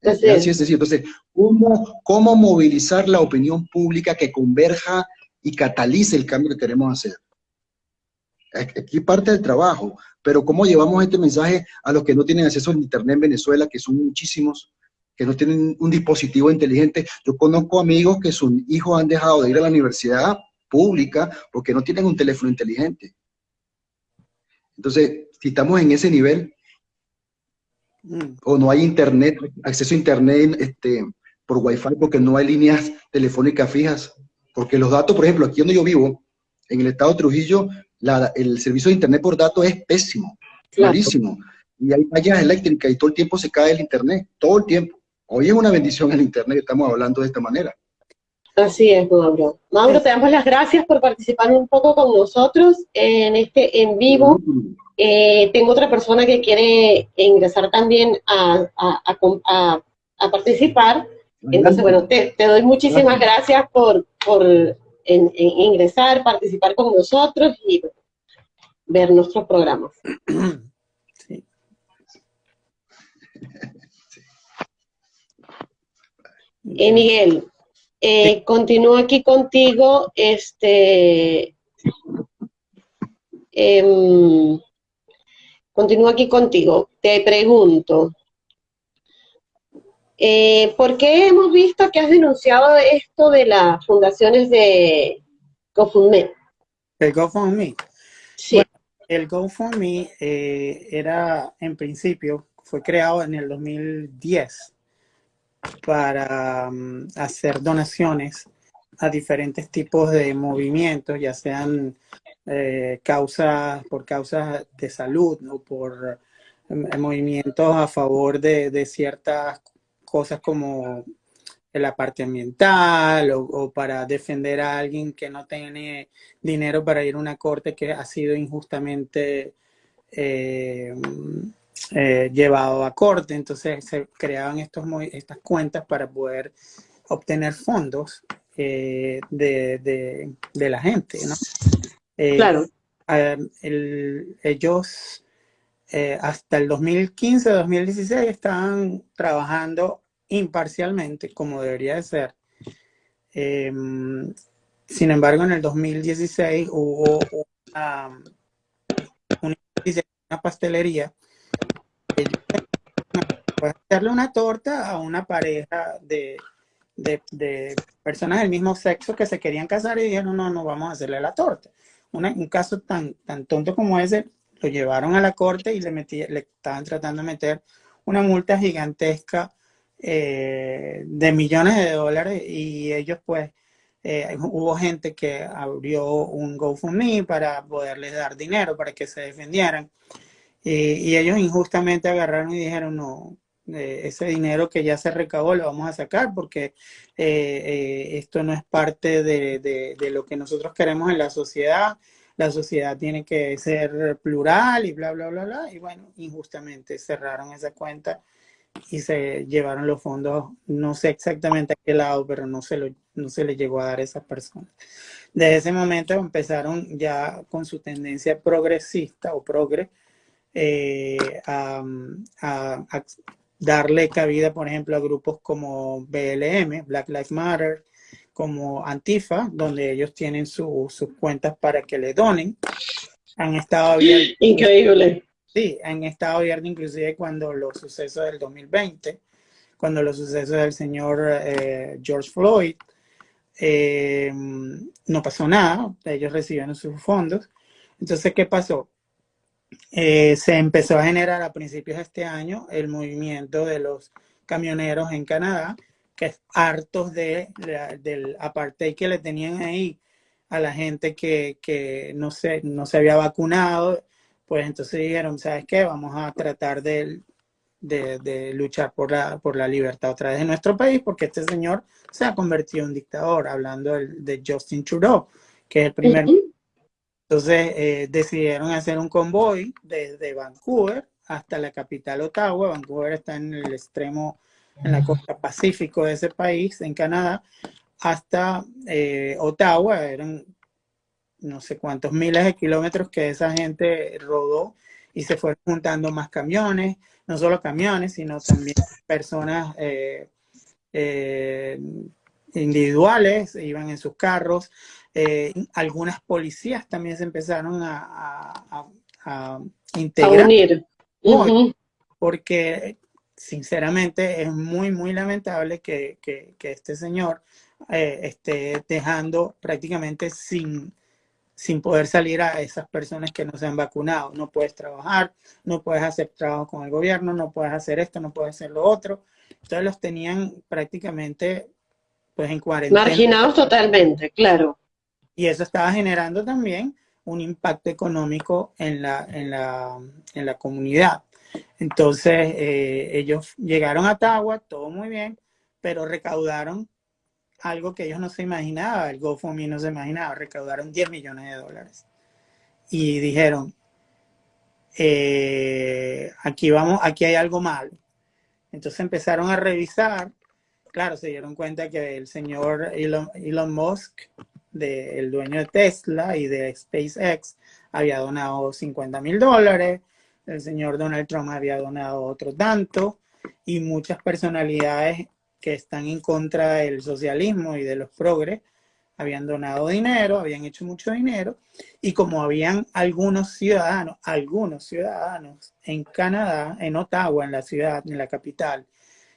Así es. es decir, entonces, ¿cómo, ¿cómo movilizar la opinión pública que converja y catalice el cambio que queremos hacer? Aquí parte del trabajo, pero ¿cómo llevamos este mensaje a los que no tienen acceso a Internet en Venezuela, que son muchísimos, que no tienen un dispositivo inteligente. Yo conozco amigos que sus hijos han dejado de ir a la universidad pública porque no tienen un teléfono inteligente. Entonces, si estamos en ese nivel, mm. o no hay internet, acceso a internet este, por wifi porque no hay líneas telefónicas fijas, porque los datos, por ejemplo, aquí donde yo vivo, en el estado de Trujillo, el servicio de internet por datos es pésimo, clarísimo. Y hay fallas eléctricas y todo el tiempo se cae el internet, todo el tiempo. Hoy es una bendición el Internet estamos hablando de esta manera. Así es, Mauro. Mauro, te damos las gracias por participar un poco con nosotros en este en vivo. Eh, tengo otra persona que quiere ingresar también a, participar. Entonces, bueno, te, doy muchísimas gracias, por, por ingresar, participar con nosotros y ver nuestros programas. Eh, Miguel, eh, continúo aquí contigo, este, em, continúo aquí contigo. Te pregunto, eh, ¿por qué hemos visto que has denunciado esto de las fundaciones de GoFundMe? ¿El GoFundMe? Sí. el GoFundMe eh, era, en principio, fue creado en el 2010 para mm, hacer donaciones a diferentes tipos de movimientos, ya sean eh, causas por causas de salud o por mm, movimientos a favor de, ciertas cosas como la parte ambiental o, para defender a alguien que no tiene dinero para ir a una corte que ha sido injustamente eh, eh, llevado a corte. Entonces se creaban estos, estas cuentas para poder obtener fondos eh, de, la gente. ¿no? claro. ellos hasta el 2015-2016 estaban trabajando imparcialmente, como debería de ser. Em, sin embargo, en el 2016 hubo una, pastelería hacerle una torta a una pareja de, de, personas del mismo sexo que se querían casar y dijeron, no, no vamos a hacerle la torta. un caso tan, tan tonto como ese, lo llevaron a la corte y le, metí, le estaban tratando de meter una multa gigantesca eh, de millones de dólares y ellos pues eh, hubo gente que abrió un GoFundMe para poderles dar dinero para que se defendieran. Y, ellos injustamente agarraron y dijeron no eh, ese dinero que ya se recabó lo vamos a sacar porque esto no es parte de, de, lo que nosotros queremos en la sociedad la sociedad tiene que ser plural y bla bla bla bla y bueno injustamente cerraron esa cuenta y se llevaron los fondos, no sé exactamente a qué lado, pero no se, lo, no se le llegó a dar a esas personas. Desde ese momento empezaron ya con su tendencia progresista o progre eh, a, darle cabida, por ejemplo, a grupos como BLM, Black Lives Matter, como Antifa, donde ellos tienen sus cuentas para que le donen. Han estado abiertos. Increíble Sí, han estado abiertos inclusive cuando los sucesos del 2020, cuando los sucesos del señor eh, George Floyd, eh, no pasó nada, ellos recibieron sus fondos. Entonces, ¿qué pasó? Eh, se empezó a generar a principios de este año el movimiento de los camioneros en Canadá, que hartos de, del apartheid que le tenían ahí a la gente que, que no, se, no se había vacunado pues entonces dijeron, ¿sabes qué? Vamos a tratar de, de, luchar por la, por la libertad otra vez de nuestro país, porque este señor se ha convertido en dictador, hablando de, Justin Trudeau, que es el primer... Entonces eh, decidieron hacer un convoy desde Vancouver hasta la capital Ottawa. Vancouver está en el extremo, en la costa pacífico de ese país, en Canadá, hasta eh, Ottawa. Eran no sé cuántos miles de kilómetros que esa gente rodó y se fueron juntando más camiones, no solo camiones, sino también personas eh, eh, individuales, iban en sus carros. Eh, algunas policías también se empezaron a, integrar. Porque sinceramente es muy, muy lamentable que, que este señor esté dejando prácticamente sin sin poder salir a esas personas que no se han vacunado. No puedes trabajar, no puedes hacer trabajo con el gobierno, no puedes hacer esto, no puedes hacer lo otro. Entonces los tenían prácticamente pues en cuarentena. Marginados totalmente, claro. Y eso estaba generando también un impacto económico en la, en la, en la comunidad. Entonces eh, ellos llegaron a Tagua, todo muy bien, pero recaudaron algo que ellos no se imaginaban, el GoFundMe no se imaginaba, recaudaron 10 millones de dólares. Y dijeron, eh, aquí vamos, aquí hay algo malo. Entonces empezaron a revisar, claro, se dieron cuenta que el señor Elon, Musk, el dueño de Tesla y de SpaceX, había donado 50 mil dólares, el señor Donald Trump había donado otro tanto, y muchas personalidades que están en contra del socialismo y de los progres, habían donado dinero, habían hecho mucho dinero, y como habían algunos ciudadanos, algunos ciudadanos en Canadá, en Ottawa, en la ciudad, en la capital,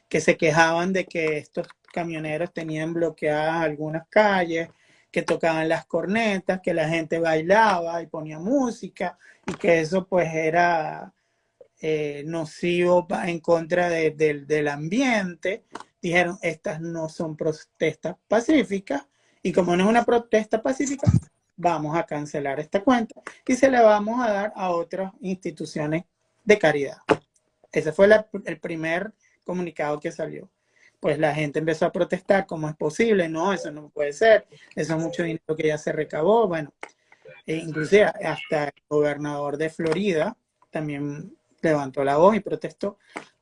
que se quejaban de que estos camioneros tenían bloqueadas algunas calles, que tocaban las cornetas, que la gente bailaba y ponía música, y que eso pues era eh, nocivo en contra del ambiente, dijeron, estas no son protestas pacíficas, y como no es una protesta pacífica, vamos a cancelar esta cuenta y se la vamos a dar a otras instituciones de caridad. Ese fue el primer comunicado que salió. Pues la gente empezó a protestar, ¿cómo es posible? No, eso no puede ser, eso es mucho dinero que ya se recabó, bueno, e inclusive hasta el gobernador de Florida también levantó la voz y protestó,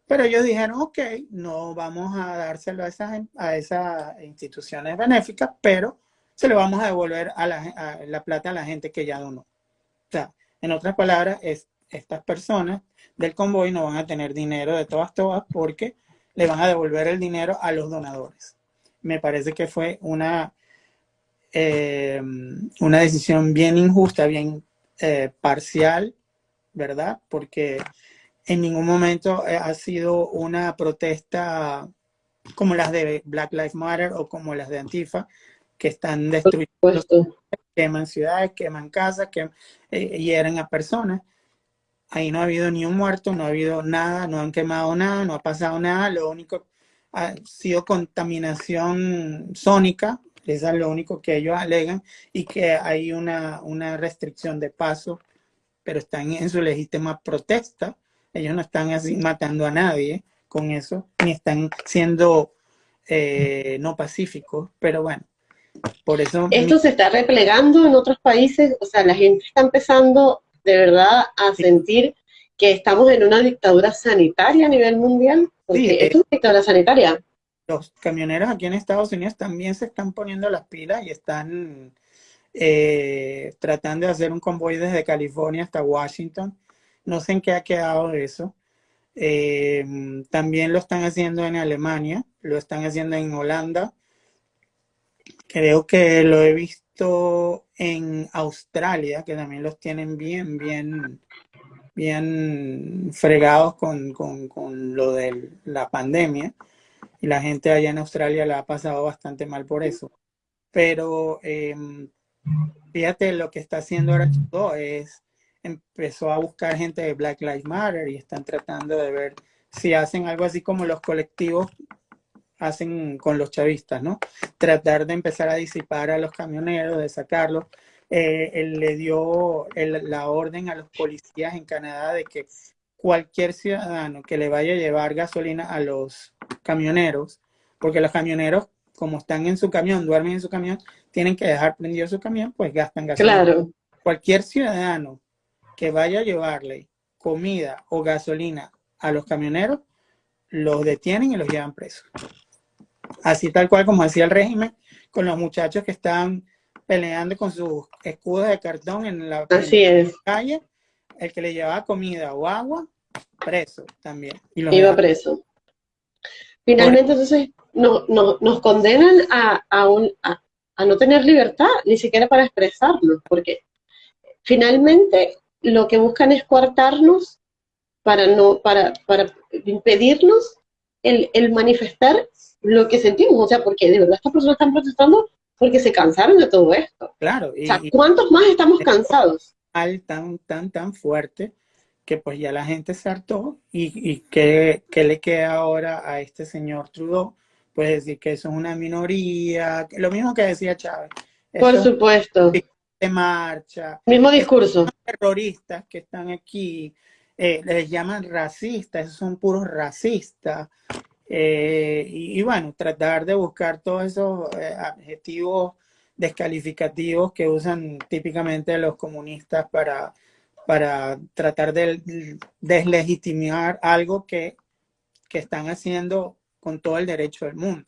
pero ellos dijeron, ok, no vamos a dárselo a esas, a esas instituciones benéficas, pero se le vamos a devolver a la, la plata a la gente que ya donó. O sea, en otras palabras, es, estas personas del convoy no van a tener dinero de todas, todas, porque le van a devolver el dinero a los donadores. Me parece que fue una, eh, una decisión bien injusta, bien eh, parcial, ¿verdad? Porque en ningún momento eh, ha sido una protesta como las de Black Lives Matter o como las de Antifa, que están destruyendo, queman ciudades, queman casas, que hieren a personas. Ahí no ha habido ni un muerto, no ha habido nada, no han quemado nada, no ha pasado nada. Lo único ha sido contaminación sónica, eso es lo único que ellos alegan, y que hay una, una restricción de paso, pero están en su legítima protesta. Ellos no están así matando a nadie con eso, ni están siendo eh, no pacíficos, pero bueno, por eso... Esto se está replegando en otros países, o sea, la gente está empezando de verdad a sentir que estamos en una dictadura sanitaria a nivel mundial? Porque Sí, es una dictadura sanitaria. los camioneros aquí en Estados Unidos también se están poniendo las pilas y están eh, tratando de hacer un convoy desde California hasta Washington. No sé en qué ha quedado eso. Eh, también lo están haciendo en Alemania, lo están haciendo en Holanda. Creo que lo he visto en Australia, que también los tienen bien, bien, bien fregados con, con, con lo de la pandemia. Y la gente allá en Australia la ha pasado bastante mal por eso. Pero eh, fíjate lo que está haciendo ahora Trudeau es empezó a buscar gente de Black Lives Matter y están tratando de ver si hacen algo así como los colectivos hacen con los chavistas, ¿no? Tratar de empezar a disipar a los camioneros, de sacarlos. Eh, él le dio el- la orden a los policías en Canadá de que cualquier ciudadano que le vaya a llevar gasolina a los camioneros, porque los camioneros, como están en su camión, duermen en su camión, tienen que dejar prendido su camión, pues gastan gasolina. Claro. Cualquier ciudadano que vaya a llevarle comida o gasolina a los camioneros, los detienen y los llevan presos. Así tal cual como hacía el régimen con los muchachos que estaban peleando con sus escudos de cartón en la, en calle, el que le llevaba comida o agua, preso también. Y los Iba preso. Finalmente, entonces, no, no- nos condenan a, a, un, a, a no tener libertad, ni siquiera para expresarnos, porque finalmente lo que buscan es coartarnos para, no, para, para impedirnos el, el manifestar lo que sentimos. O sea, porque de verdad estas personas están protestando porque se cansaron de todo esto. Claro, y, O sea, ¿cuántos más estamos cansados? tan, tan, tan fuerte que pues ya la gente se hartó y, y ¿qué, qué le queda ahora a este señor Trudeau? Pues decir que eso es una minoría, que- lo mismo que decía Chávez, Por esto supuesto. de marcha, Mismo discurso. terroristas que están aquí, eh, les llaman racistas, esos son puros racistas. Eh, y, y bueno, tratar de buscar todos esos eh, adjetivos descalificativos que usan típicamente los comunistas para, para tratar de deslegitimar algo que, que están haciendo con todo el derecho del mundo.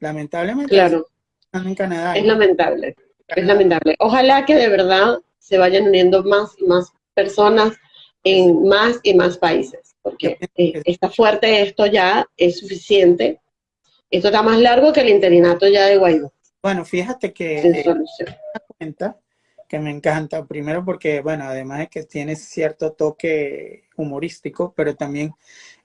Lamentablemente, Claro. están en Canadá. Es lamentable. Es lamentable. Ojalá que de verdad se vayan uniendo más y más personas en más y más países, porque eh, está fuerte esto ya, es suficiente. Esto está más largo que el interinato ya de Guaidó, Bueno, fíjate que sin eh, solución. cuenta que me encanta. Primero porque, bueno, además de que tiene cierto toque humorístico, pero también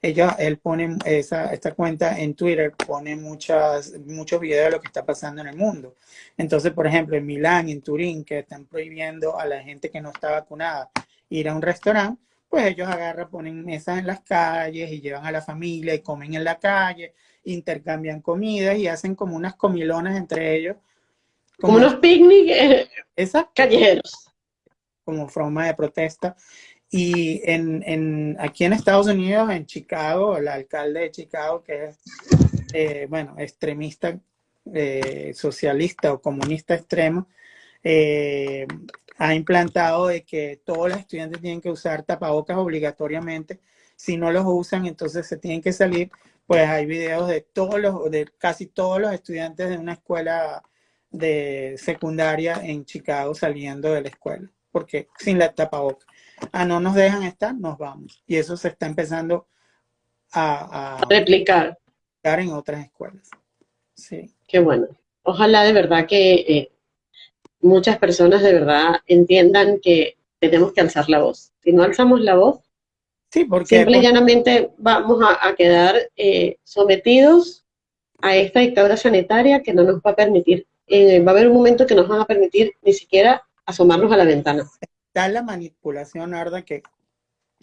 ella, él pone esa, esta cuenta en Twitter, pone muchas, muchos videos de lo que está pasando en el mundo. Entonces, por ejemplo, en Milán, en Turín, que están prohibiendo a la gente que no está vacunada ir a un restaurante, pues ellos agarran, ponen mesas en las calles y llevan a la familia y comen en la calle, intercambian comidas y hacen como unas comilonas entre ellos. Como unos picnic eh, callejeros. como forma de protesta. Y en, en, aquí en Estados Unidos, en Chicago, el alcalde de Chicago, que es eh, bueno, extremista, eh, socialista o comunista extremo, eh, ha implantado de que todos los estudiantes tienen que usar tapabocas obligatoriamente. Si no los usan, entonces se tienen que salir. Pues hay videos de todos los, de casi todos los estudiantes de una escuela de secundaria en Chicago saliendo de la escuela, porque sin la tapabocas. Ah, no nos dejan estar, nos vamos. Y eso se está empezando a, replicar en otras escuelas. Sí. Qué bueno. Ojalá de verdad que eh, muchas personas de verdad entiendan que tenemos que alzar la voz. Si no alzamos la voz, sí, porque, simple y llanamente vamos a, quedar eh, sometidos a esta dictadura sanitaria que no nos va a permitir, eh, va a haber un momento que nos van a permitir ni siquiera asomarnos a la ventana. Está la manipulación, Arda, que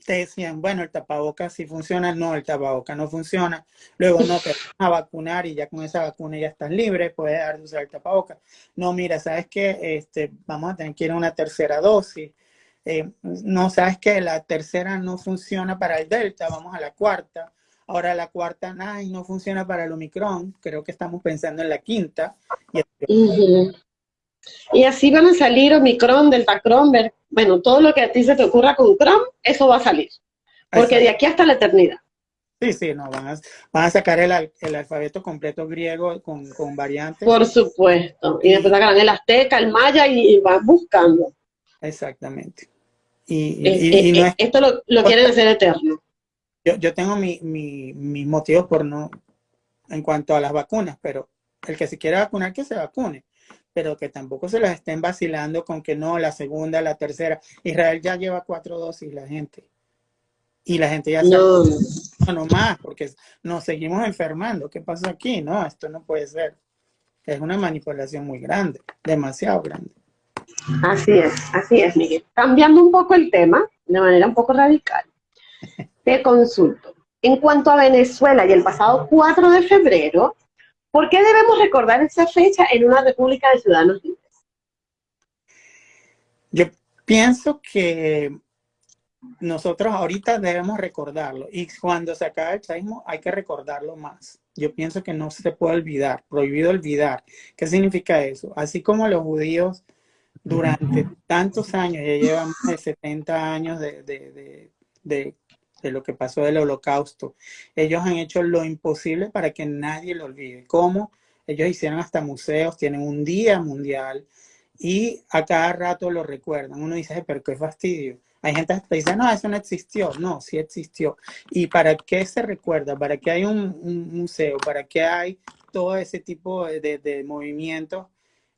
te decían, bueno, el tapabocas sí funciona, no, el tapabocas no funciona, luego no, te van a vacunar y ya con esa vacuna ya estás libre, puedes dejar de usar el tapabocas. No, mira, ¿sabes qué? Este, vamos a tener que ir a una tercera dosis. Eh, no, ¿sabes qué? La tercera no funciona para el Delta, vamos a la cuarta. Ahora la cuarta, ay, no funciona para el Omicron, creo que estamos pensando en la quinta. Y así van a salir Omicron, Delta Cron, bueno, todo lo que a ti se te ocurra con Chrome, eso va a salir. Porque de aquí hasta la eternidad. Sí, sí, no, van a, van a sacar el, alfabeto completo griego con, variantes. Por supuesto. Y después sacarán el azteca, el maya y, van buscando. Exactamente. Y, eh, eh, esto lo, quieren hacer eterno. Yo, yo tengo mis mi, motivos por no, en cuanto a las vacunas, pero el que se quiera vacunar, que se vacune pero que tampoco se las estén vacilando con que no, la segunda, la tercera. Israel ya lleva cuatro dosis la gente. Y la gente ya no. sabe, no más, porque nos seguimos enfermando. ¿Qué pasa aquí? No, esto no puede ser. Es una manipulación muy grande, demasiado grande. Así es, así es, Miguel. Cambiando un poco el tema, de manera un poco radical, te consulto. En cuanto a Venezuela y el pasado 4 de febrero, ¿Por qué debemos recordar esa fecha en una república de ciudadanos libres? Yo pienso que nosotros ahorita debemos recordarlo y cuando se acabe el chavismo hay que recordarlo más. Yo pienso que no se puede olvidar, prohibido olvidar. ¿Qué significa eso? Así como los judíos durante tantos años, ya llevan más de 70 años de, de de lo que pasó del holocausto. Ellos han hecho lo imposible para que nadie lo olvide. ¿Cómo? Ellos hicieron hasta museos, tienen un día mundial y a cada rato lo recuerdan. Uno dice, pero qué fastidio. Hay gente que dice, no, eso no existió. No, sí existió. ¿Y para qué se recuerda? ¿Para qué hay un, museo? ¿Para qué hay todo ese tipo de, de movimientos?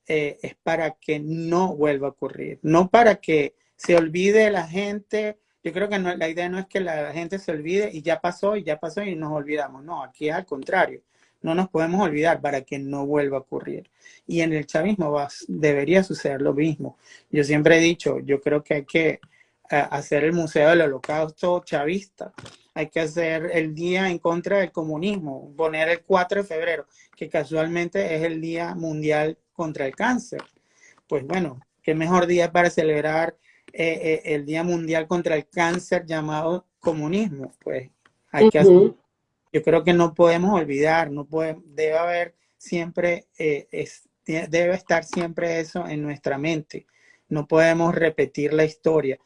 Eh, es para que no vuelva a ocurrir. No para que se olvide la gente yo creo que la idea no es que la gente se olvide y ya pasó y ya pasó y nos olvidamos. No, aquí es al contrario. No nos podemos olvidar para que no vuelva a ocurrir. Y en el chavismo va, debería suceder lo mismo. Yo siempre he dicho, yo creo que hay que eh, hacer el Museo del Holocausto chavista. Hay que hacer el día en contra del comunismo, poner el 4 de febrero, que casualmente es el Día Mundial contra el Cáncer. Pues bueno, qué mejor día para celebrar eh, eh, el Día Mundial contra el Cáncer llamado comunismo. Pues hay que hacer, yo creo que no podemos olvidar, no puede, debe haber siempre, eh, debe estar siempre eso en nuestra mente. No podemos repetir la historia.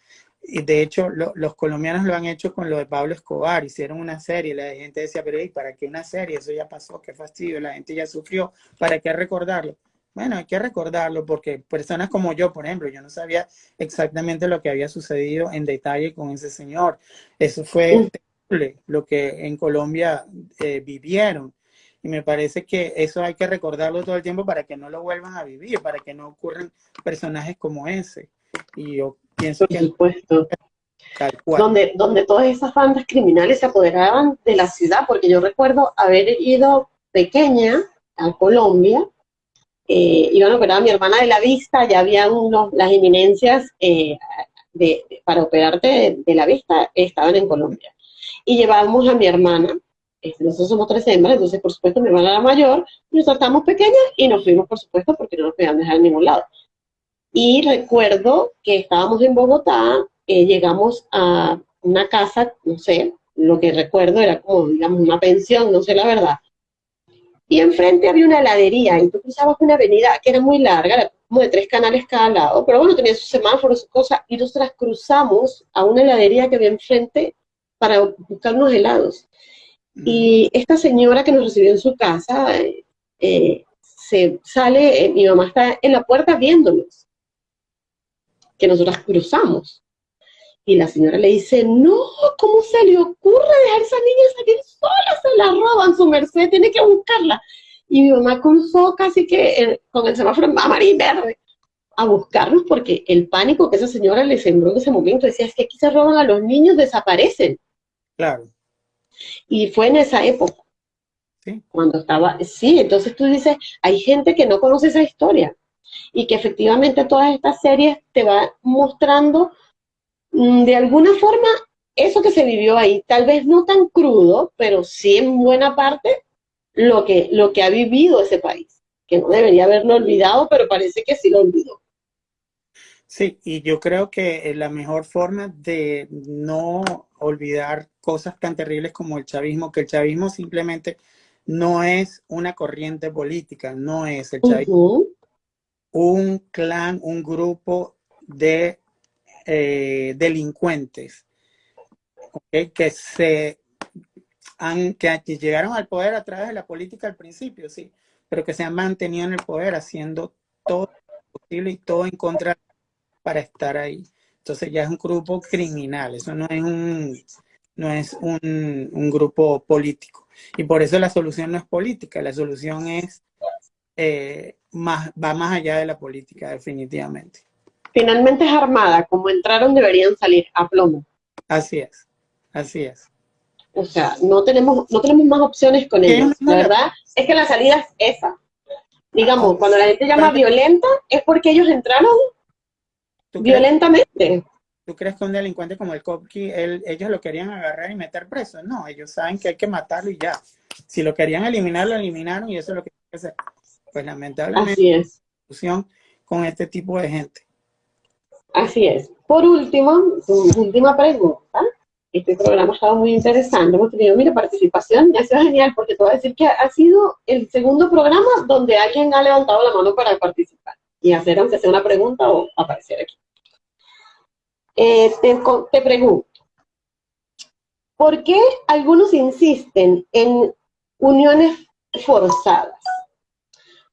Y de hecho, los colombianos lo han hecho con lo de Pablo Escobar, hicieron una serie, la gente decía, pero ¿para qué una serie? Eso ya pasó, qué fastidio, la gente ya sufrió, ¿para qué recordarlo? Bueno, hay que recordarlo porque personas como yo, por ejemplo, yo no sabía exactamente lo que había sucedido en detalle con ese señor. Eso fue terrible, lo que en Colombia eh, vivieron. Y me parece que eso hay que recordarlo todo el tiempo para que no lo vuelvan a vivir, para que no ocurran personajes como ese. Y yo pienso que... Supuesto. Donde, donde todas esas bandas criminales se apoderaban de la ciudad, porque yo recuerdo haber ido pequeña a Colombia eh, iban a operar a mi hermana de la vista, ya había unos, las eminencias eh, para operarte de, la vista, estaban en Colombia. Y llevábamos a mi hermana, este, nosotros somos tres hembras, entonces por supuesto mi hermana era mayor, nosotros estábamos pequeñas y nos fuimos por supuesto porque no nos podían dejar en ningún lado. Y recuerdo que estábamos en Bogotá, eh, llegamos a una casa, no sé, lo que recuerdo era como, digamos, una pensión, no sé la verdad, y enfrente había una heladería, y tú cruzabas una avenida que era muy larga, como de tres canales cada lado, pero bueno, tenía sus semáforos, sus cosas, y nosotras cruzamos a una heladería que había enfrente para buscar unos helados. Y esta señora que nos recibió en su casa, eh, se sale, eh, mi mamá está en la puerta viéndonos, que nosotras cruzamos. Y la señora le dice, no, ¿cómo se le ocurre dejar a esa niña salir sola? Se la roban, su merced, tiene que buscarla. Y mi mamá cruzó casi que eh, con el semáforo amarillo y verde a buscarnos porque el pánico que esa señora le sembró en ese momento decía, es que aquí se roban a los niños, desaparecen. Claro. Y fue en esa época. Sí. Cuando estaba, sí, entonces tú dices, hay gente que no conoce esa historia y que efectivamente todas estas series te van mostrando de alguna forma, eso que se vivió ahí, tal vez no tan crudo, pero sí en buena parte lo que, lo que ha vivido ese país, que no debería haberlo olvidado, pero parece que sí lo olvidó. Sí, y yo creo que la mejor forma de no olvidar cosas tan terribles como el chavismo, que el chavismo simplemente no es una corriente política, no es el chavismo. Un clan, un grupo de eh, delincuentes que se han, que llegaron al poder a través de la política al principio, sí, pero que se han mantenido en el poder haciendo todo posible y todo en contra para estar ahí. Entonces ya es un grupo criminal, eso no es un, no es un, un grupo político. Y por eso la solución no es política, la solución es, eh, más, va más allá de la política, definitivamente finalmente es armada, como entraron deberían salir a plomo. Así es, así es. O sea, no tenemos, no tenemos más opciones con ellos. La verdad es que la salida es esa. Digamos, ah, cuando la gente llama violenta, es porque ellos entraron violentamente. ¿Tú crees que un delincuente como el Kopki, ellos lo querían agarrar y meter preso? No, ellos saben que hay que matarlo y ya. Si lo querían eliminar, lo eliminaron y eso es lo que hay que hacer. Pues lamentablemente, Así es. con este tipo de gente. Así es. Por último, última pregunta. Este programa ha estado muy interesante. Hemos tenido, mira, participación. Ha sido genial porque te voy a decir que ha sido el segundo programa donde alguien ha levantado la mano para participar y hacer, aunque una pregunta o aparecer aquí. Eh, te, te pregunto, ¿por qué algunos insisten en uniones forzadas?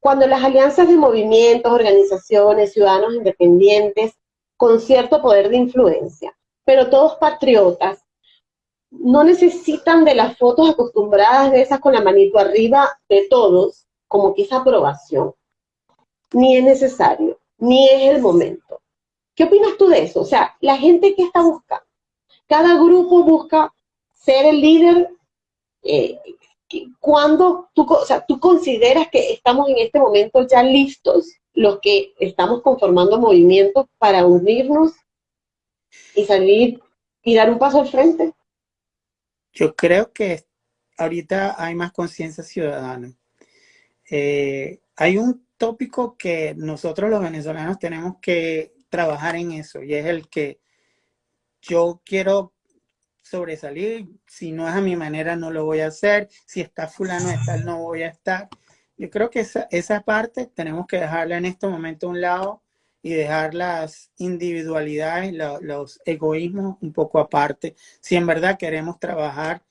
Cuando las alianzas de movimientos, organizaciones, ciudadanos independientes con cierto poder de influencia, pero todos patriotas, no necesitan de las fotos acostumbradas de esas con la manito arriba de todos, como que esa aprobación. Ni es necesario, ni es el momento. ¿Qué opinas tú de eso? O sea, la gente que está buscando, cada grupo busca ser el líder. Eh, cuando tú, o sea, tú consideras que estamos en este momento ya listos los que estamos conformando movimientos para unirnos y salir y dar un paso al frente? Yo creo que ahorita hay más conciencia ciudadana. Eh, hay un tópico que nosotros los venezolanos tenemos que trabajar en eso y es el que yo quiero sobresalir, si no es a mi manera no lo voy a hacer, si está fulano de no voy a estar. Yo creo que esa, esa parte tenemos que dejarla en este momento a un lado y dejar las individualidades, los egoísmos un poco aparte, si en verdad queremos trabajar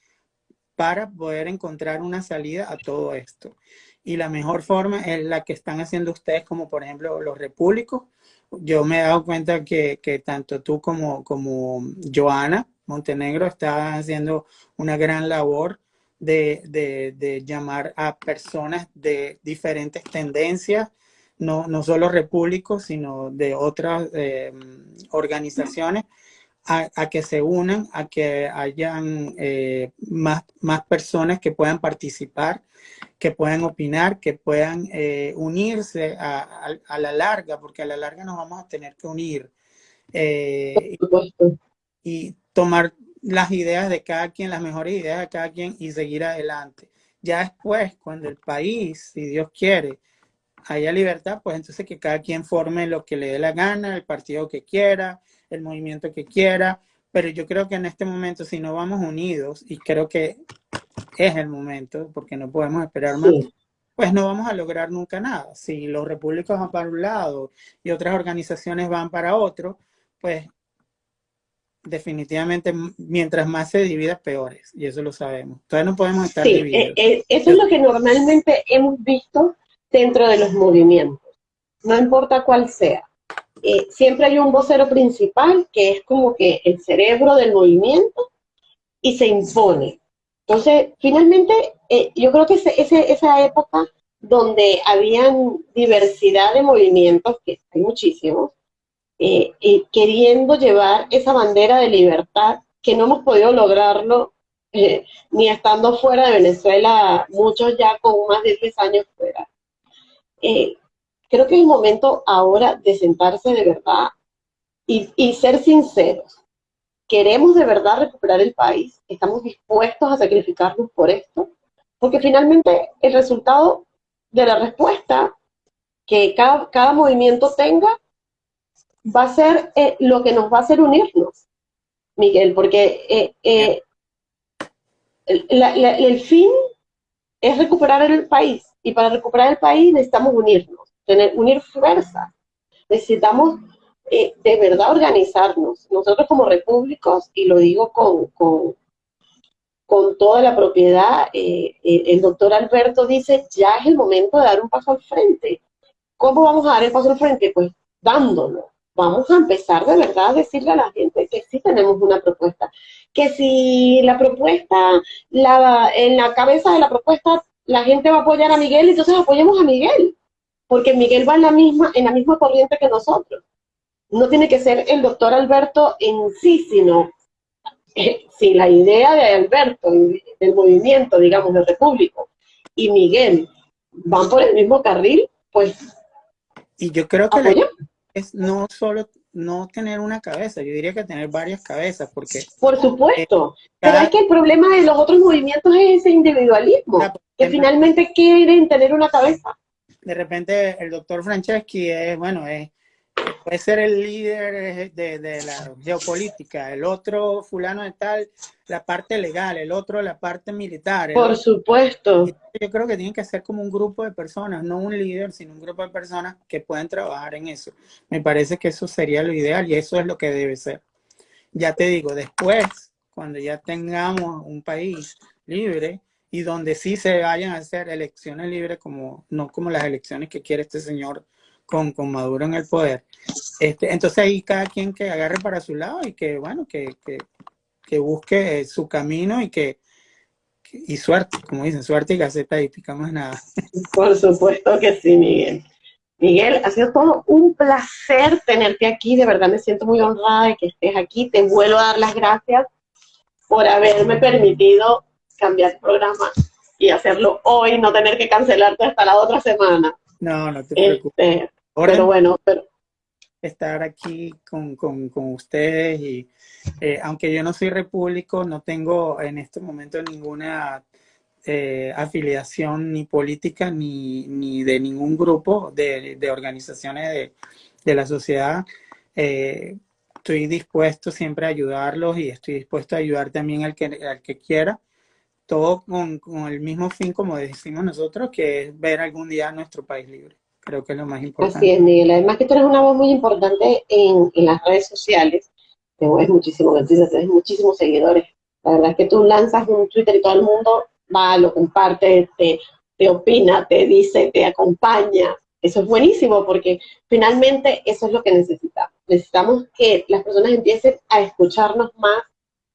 para poder encontrar una salida a todo esto. Y la mejor forma es la que están haciendo ustedes, como por ejemplo los repúblicos. Yo me he dado cuenta que, que tanto tú como, como Joana Montenegro están haciendo una gran labor de, llamar a personas de diferentes tendencias, no, no solo repúblicos, sino de otras eh, organizaciones, a, que se unan, a que hayan eh, más, más personas que puedan participar, que puedan opinar, que puedan eh, unirse a, la larga, porque a la larga nos vamos a tener que unir. y tomar las ideas de cada quien, las mejores ideas de cada quien y seguir adelante. Ya después, cuando el país, si Dios quiere, haya libertad, pues entonces que cada quien forme lo que le dé la gana, el partido que quiera, el movimiento que quiera, pero yo creo que en este momento, si no vamos unidos, y creo que es el momento, porque no podemos esperar más, pues no vamos a lograr nunca nada. Si los repúblicos van para un lado y otras organizaciones van para otro, pues definitivamente mientras más se divida, peores. Y eso lo sabemos. Todavía no podemos estar sí, divididos. Eh, eh, eso es lo que normalmente hemos visto dentro de los movimientos. No importa cuál sea. Eh, siempre hay un vocero principal que es como que el cerebro del movimiento y se impone. Entonces, finalmente, yo creo que ese, esa época donde habían diversidad de movimientos, que hay muchísimos, eh, queriendo llevar esa bandera de libertad que no hemos podido lograrlo eh, ni estando fuera de Venezuela, muchos ya con más de 10 años fuera. Eh, creo que es el momento ahora de sentarse de verdad y, y ser sinceros. ¿Queremos de verdad recuperar el país? ¿Estamos dispuestos a sacrificarnos por esto? Porque finalmente el resultado de la respuesta que cada, cada movimiento tenga va a ser eh, lo que nos va a hacer unirnos, Miguel, porque eh, eh, el, fin es recuperar el país y para recuperar el país necesitamos unirnos, tener, unir fuerza. Necesitamos de verdad organizarnos. Nosotros como repúblicos, y lo digo con, con, con toda la propiedad, el doctor Alberto dice, ya es el momento de dar un paso al frente. ¿Cómo vamos a dar el paso al frente? Pues dándolo, vamos a empezar de verdad a decirle a la gente que sí tenemos una propuesta, que si la propuesta, la, en la cabeza de la propuesta, la gente va a apoyar a Miguel, entonces apoyemos a Miguel, porque Miguel va en la misma, en la misma corriente que nosotros. No tiene que ser el doctor Alberto en sí, sino eh, si la idea de Alberto, del movimiento, digamos, del Repúblico, y Miguel van por el mismo carril, pues y yo creo que es no solo no tener una cabeza, yo diría que tener varias cabezas, porque... Por supuesto, eh, pero es que el problema de los otros movimientos es ese individualismo, que finalmente quieren tener una cabeza. De repente el doctor Franceschi es, bueno, es puede ser el líder de, la geopolítica, el otro fulano de tal, la parte legal, el otro la parte militar. Por supuesto. Yo creo que tiene que ser como un grupo de personas, no un líder, sino un grupo de personas que pueden trabajar en eso. Me parece que eso sería lo ideal y eso es lo que debe ser. Ya te digo, después, cuando ya tengamos un país libre y donde sí se vayan a hacer elecciones libres, como no como las elecciones que quiere este señor con, con Maduro en el poder. Este, entonces ahí cada quien que agarre para su lado y que, bueno, que, que, que busque su camino y que, y suerte, como dicen, suerte y gaceta y más nada. Por supuesto que sí, Miguel. Miguel, ha sido todo un placer tenerte aquí, de verdad me siento muy honrada de que estés aquí, te vuelvo a dar las gracias por haberme permitido cambiar el programa y hacerlo hoy, no tener que cancelarte hasta la otra semana. No, no te preocupes. Este, pero bueno, pero... Estar aquí con, con, con ustedes y eh, aunque yo no soy repúblico, no tengo en este momento ninguna eh, afiliación ni política ni, ni, de ningún grupo de, de organizaciones de, de, la sociedad. Eh, estoy dispuesto siempre a ayudarlos y estoy dispuesto a ayudar también al que, al que quiera todo con, con, el mismo fin, como decimos nosotros, que es ver algún día nuestro país libre. Creo que es lo más importante. Así es, Miguel. Además que tú eres una voz muy importante en, en las redes sociales. Te mueves muchísimo, tienes muchísimos seguidores. La verdad es que tú lanzas un Twitter y todo el mundo va, lo comparte, te, te opina, te dice, te acompaña. Eso es buenísimo porque finalmente eso es lo que necesitamos. Necesitamos que las personas empiecen a escucharnos más,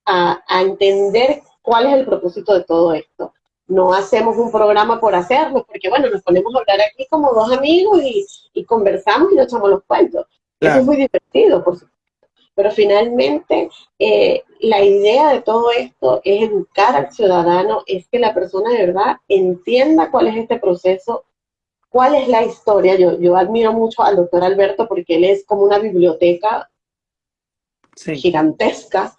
a, a entender cuál es el propósito de todo esto. No hacemos un programa por hacerlo, porque bueno, nos ponemos a hablar aquí como dos amigos y, conversamos y nos echamos los cuentos. Eso es muy divertido, por supuesto. Pero finalmente, eh, la idea de todo esto es educar al ciudadano, es que la persona de verdad entienda cuál es este proceso, cuál es la historia. Yo, yo admiro mucho al doctor Alberto porque él es como una biblioteca gigantesca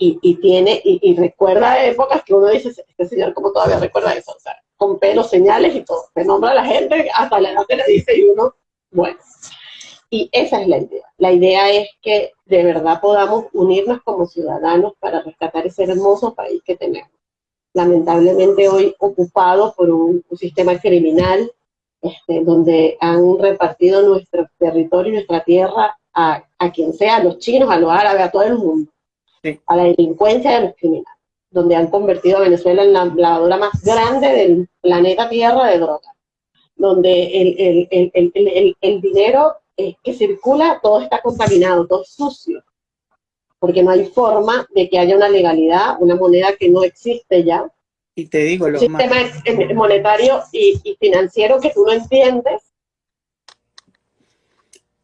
y, tiene, y, recuerda épocas que uno dice, este señor como todavía recuerda eso, o sea, con pelos, señales y todo, se nombra a la gente, hasta la edad le dice y uno, bueno. Y esa es la idea. La idea es que de verdad podamos unirnos como ciudadanos para rescatar ese hermoso país que tenemos. lamentablemente hoy ocupado por un, sistema criminal este, donde han repartido nuestro territorio y nuestra tierra a, quien sea, a los chinos, a los árabes, a todo el mundo, a la delincuencia de los criminales, donde han convertido a Venezuela en la lavadora más grande del planeta Tierra de drogas, donde el, el, el dinero eh, que circula todo está contaminado, todo es sucio, porque no hay forma de que haya una legalidad, una moneda que no existe ya. Y te digo, lo Un sistema monetario y, financiero que tú no entiendes.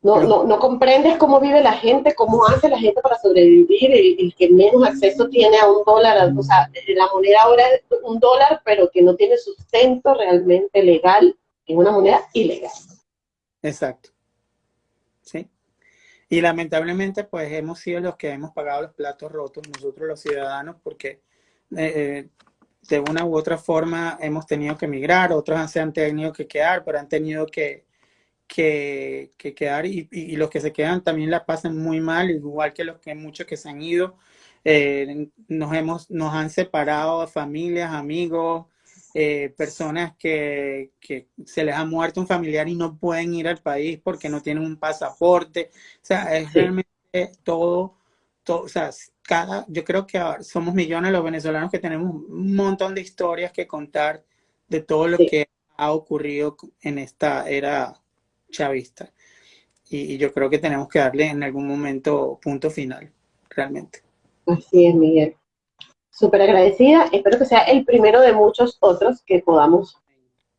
No, no, no, comprendes cómo vive la gente, cómo hace la gente para sobrevivir, el, que menos acceso tiene a un dólar, o sea, la moneda ahora es un dólar, pero que no tiene sustento realmente legal, en una moneda ilegal. Exacto. ¿Sí? Y lamentablemente, pues hemos sido los que hemos pagado los platos rotos, nosotros los ciudadanos, porque eh, eh, de una u otra forma hemos tenido que emigrar, otros se han tenido que quedar, pero han tenido que, que, quedar y, los que se quedan también la pasan muy mal, igual que los que muchos que se han ido. Eh, nos, hemos, nos han separado familias, amigos, eh, personas que, se les ha muerto un familiar y no pueden ir al país porque no tienen un pasaporte. O sea, es realmente todo, todo, o sea, cada, yo creo que somos millones los venezolanos que tenemos un montón de historias que contar de todo lo que ha ocurrido en esta era chavista. Y, yo creo que tenemos que darle en algún momento punto final, realmente. Así es, Miguel súper agradecida. Espero que sea el primero de muchos otros que podamos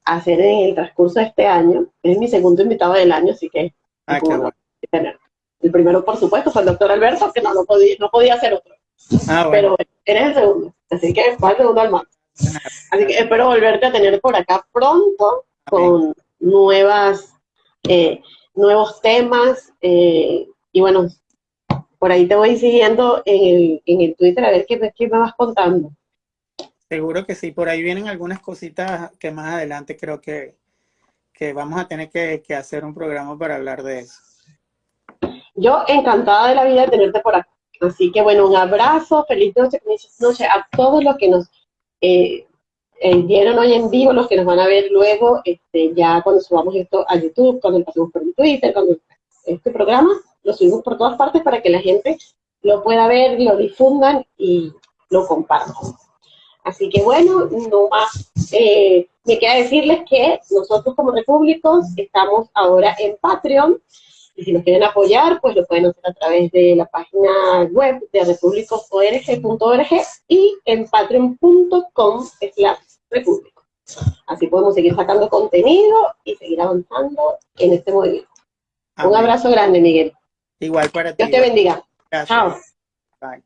hacer en el transcurso de este año. Es mi segundo invitado del año, así que ah, El primero, por supuesto, fue el doctor Alberto, que no, no, podía, no podía hacer otro. Ah, Pero eres el segundo, así que fue el segundo al más. Así que espero volverte a tener por acá pronto con nuevas, eh, nuevos temas. Eh, y bueno, por ahí te voy siguiendo en el, en el Twitter a ver qué, qué me vas contando. Seguro que sí, por ahí vienen algunas cositas que más adelante creo que, que vamos a tener que, que, hacer un programa para hablar de eso. Yo encantada de la vida de tenerte por acá. Así que bueno, un abrazo, feliz noche, feliz noche a todos los que nos eh, eh, vieron hoy en vivo, los que nos van a ver luego, este, ya cuando subamos esto a YouTube, cuando pasemos por Twitter, cuando este programa lo subimos por todas partes para que la gente lo pueda ver, lo difundan y lo compartan. Así que bueno, no más. Eh, me queda decirles que nosotros como Repúblicos estamos ahora en Patreon y si nos quieren apoyar, pues lo pueden hacer a través de la página web de republicosorg.org y en patreon.com repúblico. Así podemos seguir sacando contenido y seguir avanzando en este movimiento. Un abrazo grande, Miguel. Igual para ti. Dios te bendiga. Chao. Bye.